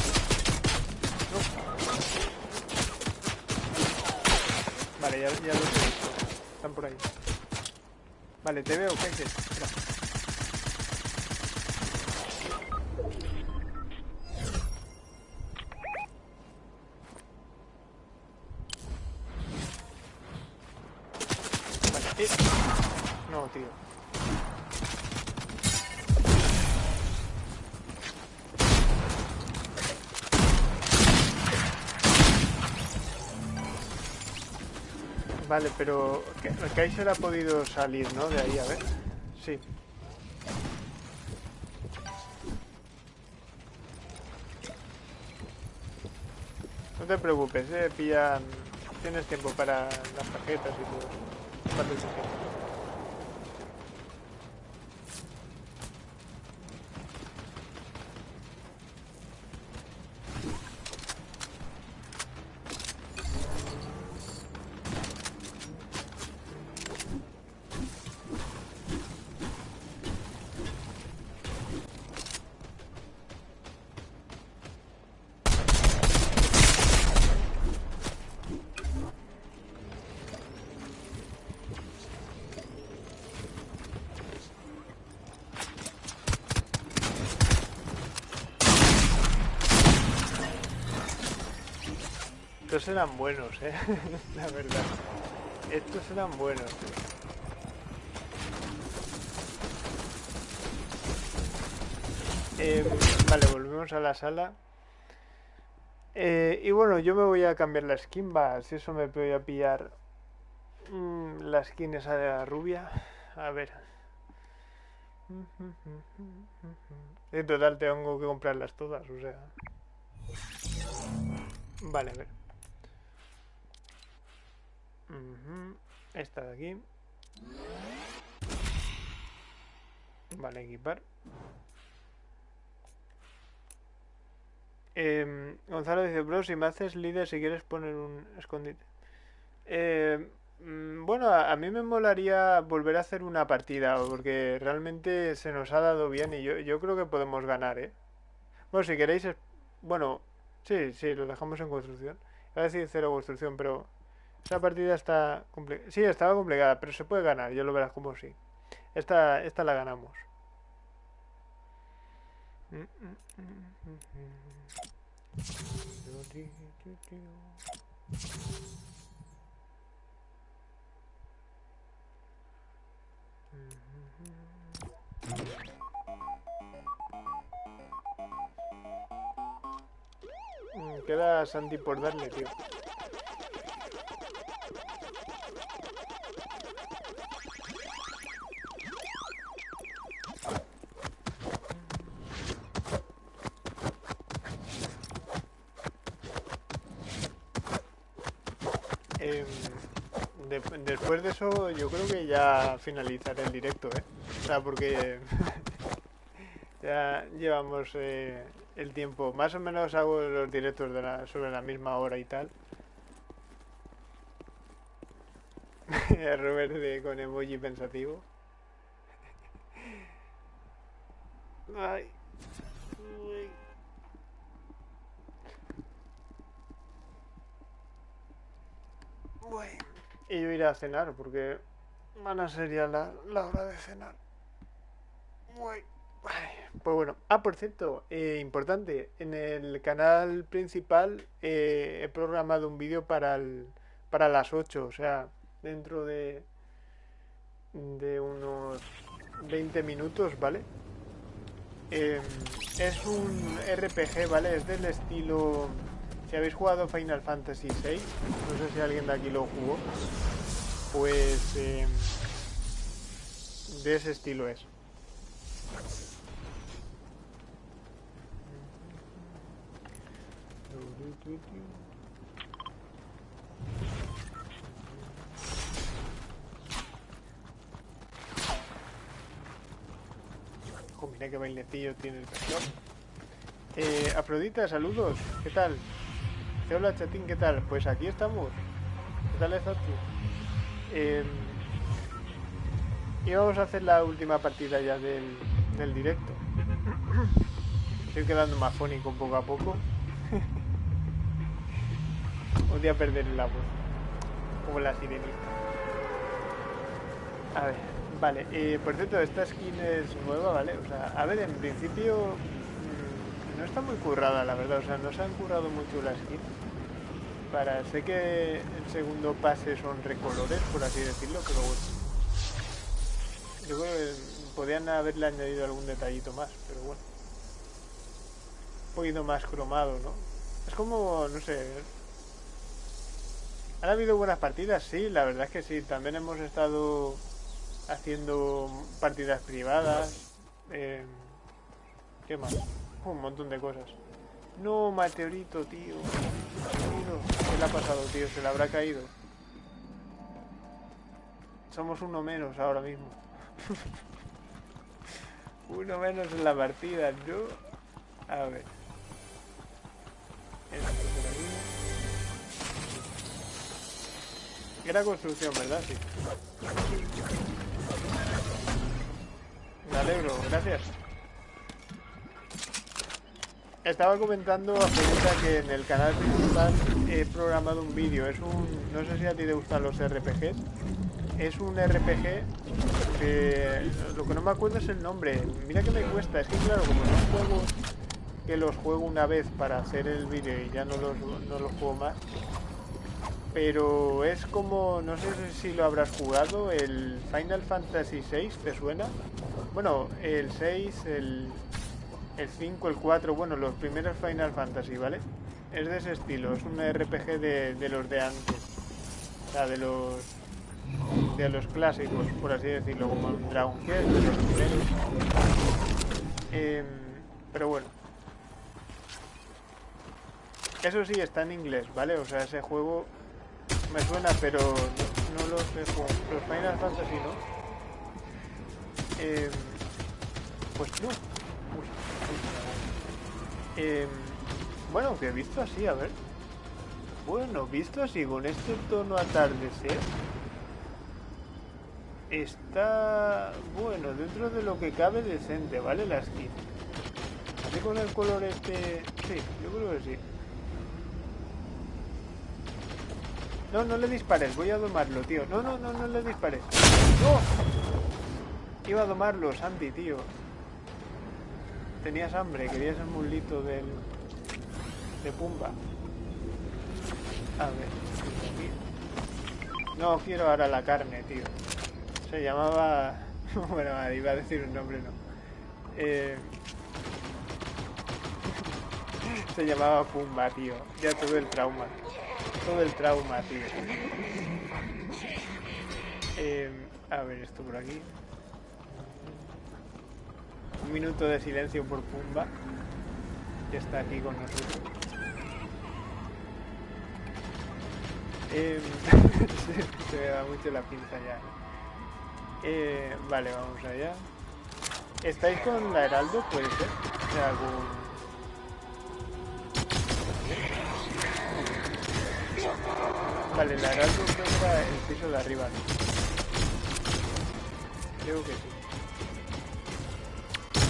No. Vale, ya, ya los he visto. Están por ahí. Vale, te veo, Kaiser. Vale, pero Ka- Kaiser ha podido salir, ¿no? De ahí, a ver. Sí. No te preocupes, eh, pillan... Tienes tiempo para las tarjetas y todo. Parte eran buenos, eh. La verdad. Estos eran buenos. Eh, vale, volvemos a la sala. Eh, y bueno, yo me voy a cambiar la skin, va, si eso me voy a pillar mm, la skin esa de la rubia. A ver. En total tengo que comprarlas todas, o sea. Vale, a ver. Esta de aquí. Vale, equipar. Eh, Gonzalo dice, bro, si me haces líder, si quieres poner un escondite. Eh, bueno, a, mí me molaría volver a hacer una partida, porque realmente se nos ha dado bien y yo, yo creo que podemos ganar, ¿eh? Bueno, si queréis... Bueno, sí, sí, lo dejamos en construcción. Voy a decir cero construcción, pero... Esa partida está... Sí, estaba complicada, pero se puede ganar, yo lo verás como sí. Esta, esta la ganamos. Mm, Queda Santi por darle, tío. Yo creo que ya finalizaré el directo, ¿eh? O sea, porque ya llevamos eh, el tiempo. Más o menos hago los directos de sobre la misma hora y tal. Robert de, con emoji pensativo. Ay. Bueno. Y yo iré a cenar porque van a ser ya la, hora de cenar. Pues bueno, ah, por cierto, eh, importante, en el canal principal eh, he programado un vídeo para, para las 8, o sea, dentro de, de unos 20 minutos, ¿vale? Em, es un RPG, ¿vale? Es del estilo si habéis jugado Final Fantasy VI, no sé si alguien de aquí lo jugó, pues em, de ese estilo es. mira qué bailecillo tiene el perdón. Eh, Afrodita, saludos, ¿qué tal? Hola chatín, ¿qué tal? Pues aquí estamos. ¿Qué tal estás tú? Eh, y vamos a hacer la última partida ya del, del directo. Estoy quedando más fónico poco a poco. Voy a perder el agua. Como la sirenita. A ver, vale. Eh, por cierto, esta skin es nueva, ¿vale? O sea, a ver, en principio no está muy currada, la verdad. O sea, no se han currado mucho las skins. Para, sé que el segundo pase son recolores, por así decirlo, pero bueno. Yo creo que podían haberle añadido algún detallito más, pero bueno. Un poquito más cromado, ¿no? Es como, no sé... ¿Han habido buenas partidas? Sí, la verdad es que sí. También hemos estado haciendo partidas privadas. Eh, ¿Qué más? Un montón de cosas. No, meteorito, tío. ¿Qué le ha pasado, tío? ¿Se le habrá caído? Somos uno menos ahora mismo. uno menos en la partida, ¿no? A ver. Era construcción, ¿verdad? Sí. Me alegro, gracias. Estaba comentando a que en el canal principal he programado un vídeo. Es un. No sé si a ti te gustan los RPGs. Es un RPG que. Lo que no me acuerdo es el nombre. Mira que me cuesta. Es que claro, como no juego que los juego una vez para hacer el vídeo y ya no los, no los juego más. pero es como, no sé si lo habrás jugado, el Final Fantasy VI, ¿te suena? Bueno, el 6, el, el 5, el 4, bueno, los primeros Final Fantasy, ¿vale? Es de ese estilo, es un RPG de, de los de antes, o sea, de los de los clásicos, por así decirlo, como Dragon Quest, de los primeros. Em, pero bueno. Eso sí, está en inglés, ¿vale? O sea, ese juego me suena, pero no, lo sé Los Final Fantasy, ¿no? Em, pues no. Em, bueno, que visto así, a ver. Bueno, visto así, con este tono atardecer, está, bueno, dentro de lo que cabe decente, ¿vale? La skin. Así con el color este... Sí, yo creo que sí. No, no le dispares, voy a domarlo, tío. No, no, no, no le dispares. ¡No! Iba a domarlo, Santi, tío. Tenías hambre, querías el mulito del... de Pumba. A ver. No quiero ahora la carne, tío. Se llamaba... bueno, iba a decir un nombre, no. Eh... Se llamaba Pumba, tío. Ya tuve el trauma todo el trauma, tío. Eh, a ver, esto por aquí. Un minuto de silencio por Pumba, que está aquí con nosotros. Eh, se, me da mucho la pinza ya. Eh, vale, vamos allá. ¿Estáis con la Heraldo? Puede ser. algún Vale, la Heraldo era el piso de arriba, ¿no? Creo que sí.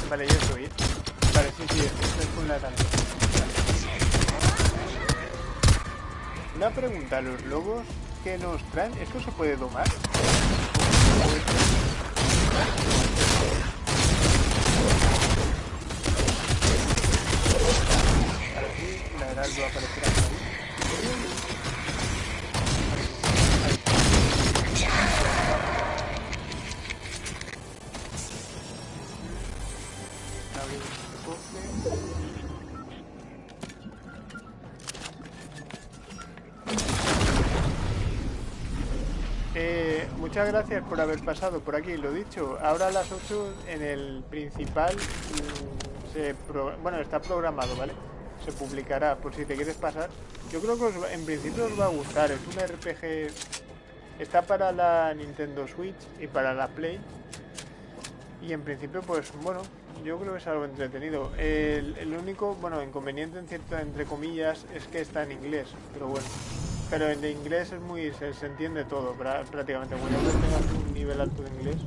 Vale, yo estoy. Vale, sí, sí, estoy con la Heraldo. Una pregunta, ¿los lobos que nos traen, esto se puede domar? La Heraldo aparecerá por ahí. Muchas gracias por haber pasado por aquí. Lo dicho, ahora a las 8 en el principal mm, se bueno, está programado, ¿vale? Se publicará por si te quieres pasar. Yo creo que en principio os va a gustar. Es un RPG... Está para la Nintendo Switch y para la Play. Y en principio, pues bueno, yo creo que es algo entretenido. El, el único, bueno, inconveniente en cierto, entre comillas, es que está en inglés. Pero bueno. Pero en inglés es muy se, entiende todo, prácticamente. Cuando tengas un nivel alto de inglés,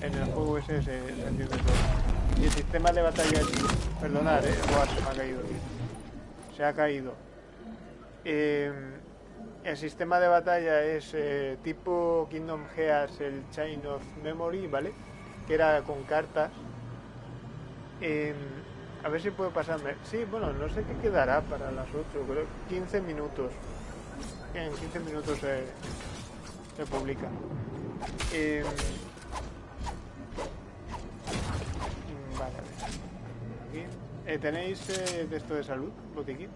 en el juego ese se, entiende todo. Y el sistema de batalla. Perdonad, eh, se me ha caído, Se ha caído. Em, el sistema de batalla es eh, tipo Kingdom Hearts, el Chain of Memory, ¿vale? Que era con cartas. Em, a ver si puedo pasarme. Sí, bueno, no sé qué quedará para las 8, creo 15 minutos en 15 minutos se, se publica. Eh, vale, eh, ¿Tenéis eh, de de salud, botiquín?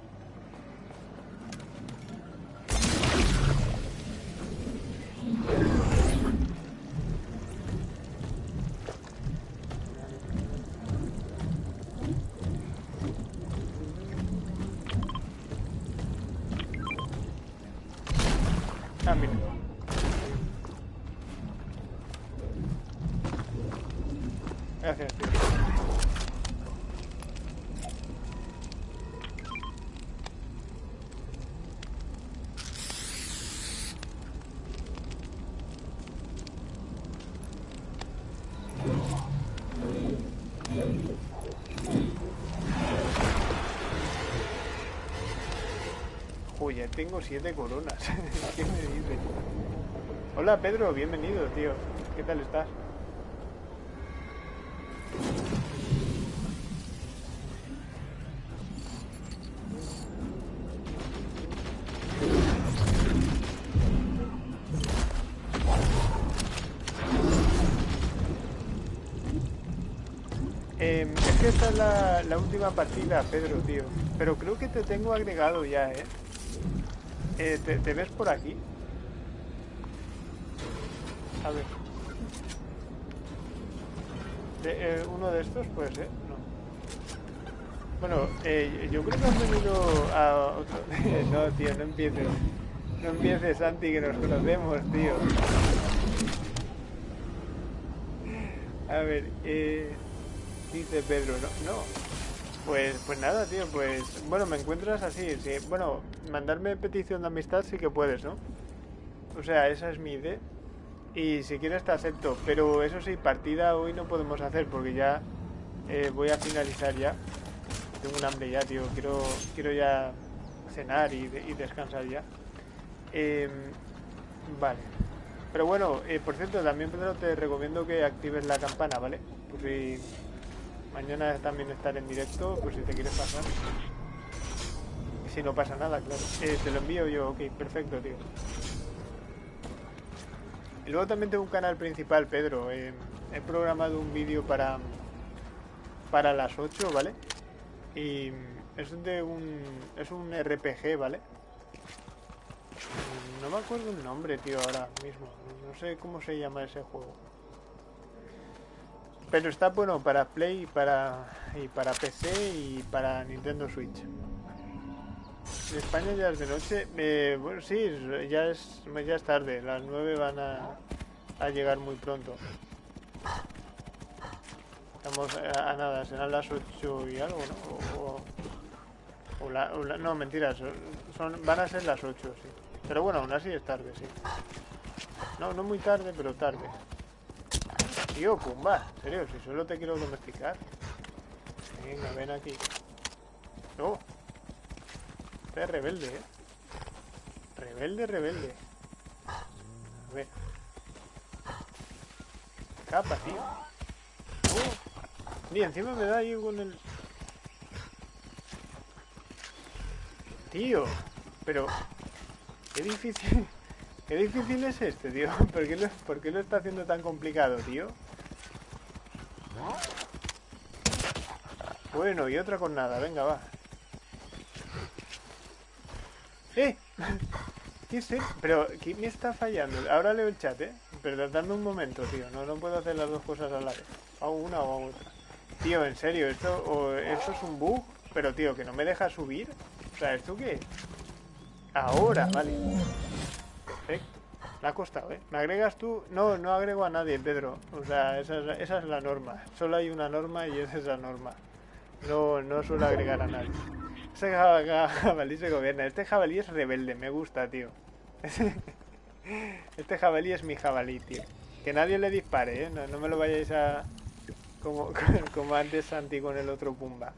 tengo siete coronas. ¿Qué me dices? Hola Pedro, bienvenido, tío. ¿Qué tal estás? Eh, es que esta es la, la última partida, Pedro, tío. Pero creo que te tengo agregado ya, ¿eh? Eh te, ¿Te ves por aquí? A ver. Eh, uno de estos, pues, ¿eh? No. Bueno, eh, yo creo que han venido a otro... no, tío, no empieces. No empieces, Santi, que nos conocemos, tío. A ver, eh, dice Pedro, no, no. Pues, pues nada, tío, pues... Bueno, me encuentras así, sí. Bueno, mandarme petición de amistad sí que puedes, ¿no? O sea, esa es mi idea. Y si quieres te acepto, pero eso sí, partida hoy no podemos hacer porque ya eh, voy a finalizar ya. Tengo un hambre ya, tío. Quiero, quiero ya cenar y, descansar ya. Em, vale. Pero bueno, eh, por cierto, también Pedro te recomiendo que actives la campana, ¿vale? Si mañana también estar en directo, pues si te quieres pasar. Si no pasa nada, claro. Eh, te lo envío yo, ok, perfecto, tío. Y luego también tengo un canal principal, Pedro. he programado un vídeo para, para las 8, ¿vale? Y es de un, es un RPG, ¿vale? No me acuerdo el nombre, tío, ahora mismo. No sé cómo se llama ese juego. Pero está bueno para Play y para, y para PC y para Nintendo Switch. En España ya es de noche. Eh, bueno, sí, ya es, ya es tarde. Las 9 van a, llegar muy pronto. Estamos a, nada, serán las 8 y algo, ¿no? O, la, no, mentiras, son, van a ser las 8, sí. Pero bueno, aún así es tarde, sí. No, no muy tarde, pero tarde. Tío, Pumba, en serio, si solo te quiero domesticar. Venga, ven aquí. No. Este es rebelde, ¿eh? Rebelde, rebelde. A ver. Capa, tío. Uh. encima me da ahí con el... Tío. Pero... Qué difícil... Qué difícil es este, tío. ¿Por qué lo, está haciendo tan complicado, tío? Bueno, y otra con nada. Venga, va. ¡Eh! ¿Qué es Pero, ¿qué me está fallando? Ahora leo el chat, ¿eh? Pero dame un momento, tío. No, no puedo hacer las dos cosas a la vez. A una o a otra. Tío, en serio, esto, o, esto es un bug, pero tío, que no me deja subir. O sea, ¿esto qué? Ahora, vale. Perfecto. Me ha costado, ¿eh? ¿Me agregas tú? No, no agrego a nadie, Pedro. O sea, esa es, esa es la norma. Solo hay una norma y esa es la norma. No, no suelo agregar a nadie. Ese jabalí se gobierna. Este jabalí es rebelde, me gusta, tío. Este jabalí es mi jabalí, tío. Que nadie le dispare, ¿eh? No, me lo vayáis a... Como, como antes Santi con el otro Pumba.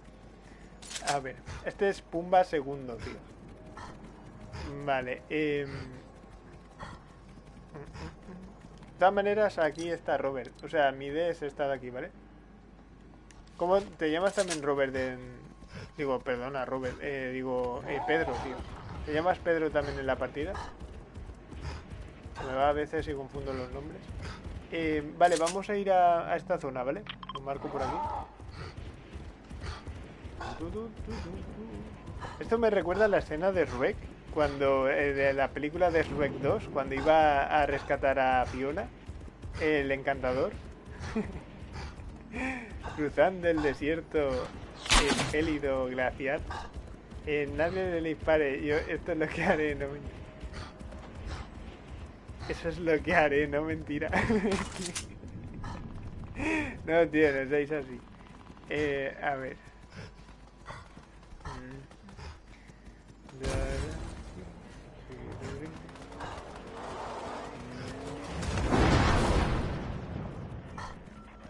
A ver, este es Pumba segundo, tío. Vale, eh... De todas maneras, aquí está Robert. O sea, mi idea es esta de aquí, ¿vale? ¿Cómo te llamas también Robert de, Digo, perdona, Robert. Eh, digo, eh, Pedro, tío. ¿Te llamas Pedro también en la partida? Me va a veces y confundo los nombres. Eh, vale, vamos a ir a, esta zona, ¿vale? Lo marco por aquí. Esto me recuerda a la escena de Ruek, cuando, de la película de Ruek 2, cuando iba a rescatar a Fiona, el encantador. Cruzando el desierto el gélido glaciar. Eh, nadie le dispare. Yo esto es lo que haré, no mentira. Eso es lo que haré, no mentira. no, tío, no seáis así. Eh, a ver.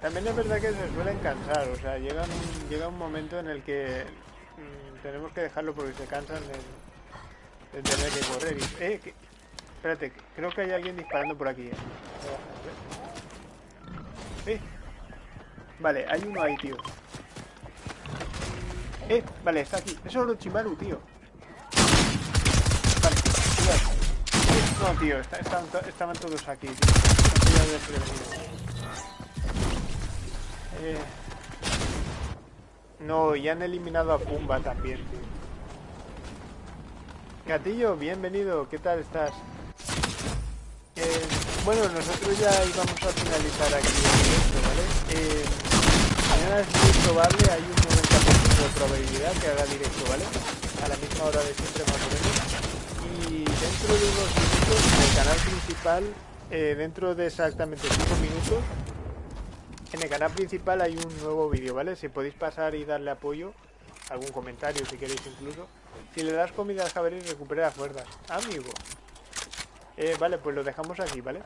También es verdad que se suelen cansar, o sea, llega un, llega un momento en el que mm, tenemos que dejarlo porque se cansan de, tener que correr. eh, espérate, creo que hay alguien disparando por aquí. Eh. eh. Vale, hay uno ahí, tío. Eh, vale, está aquí. Eso es Orochimaru, tío. Vale, cuidado. No, tío, estaban, todos aquí, tío. Eh, No, y han eliminado a Pumba también, tío. Gatillo, bienvenido, ¿qué tal estás? Eh, bueno, nosotros ya íbamos a finalizar aquí directo, ¿vale? Eh, mañana es muy probable, hay un 90% de probabilidad que haga directo, ¿vale? A la misma hora de siempre más o menos. Dentro de unos minutos, en el canal principal, eh, dentro de exactamente 5 minutos, en el canal principal hay un nuevo vídeo, ¿vale? Si podéis pasar y darle apoyo, algún comentario si queréis incluso. Si le das comida al jabalí, recupera fuerzas. Amigo. Eh, vale, pues lo dejamos aquí, ¿vale?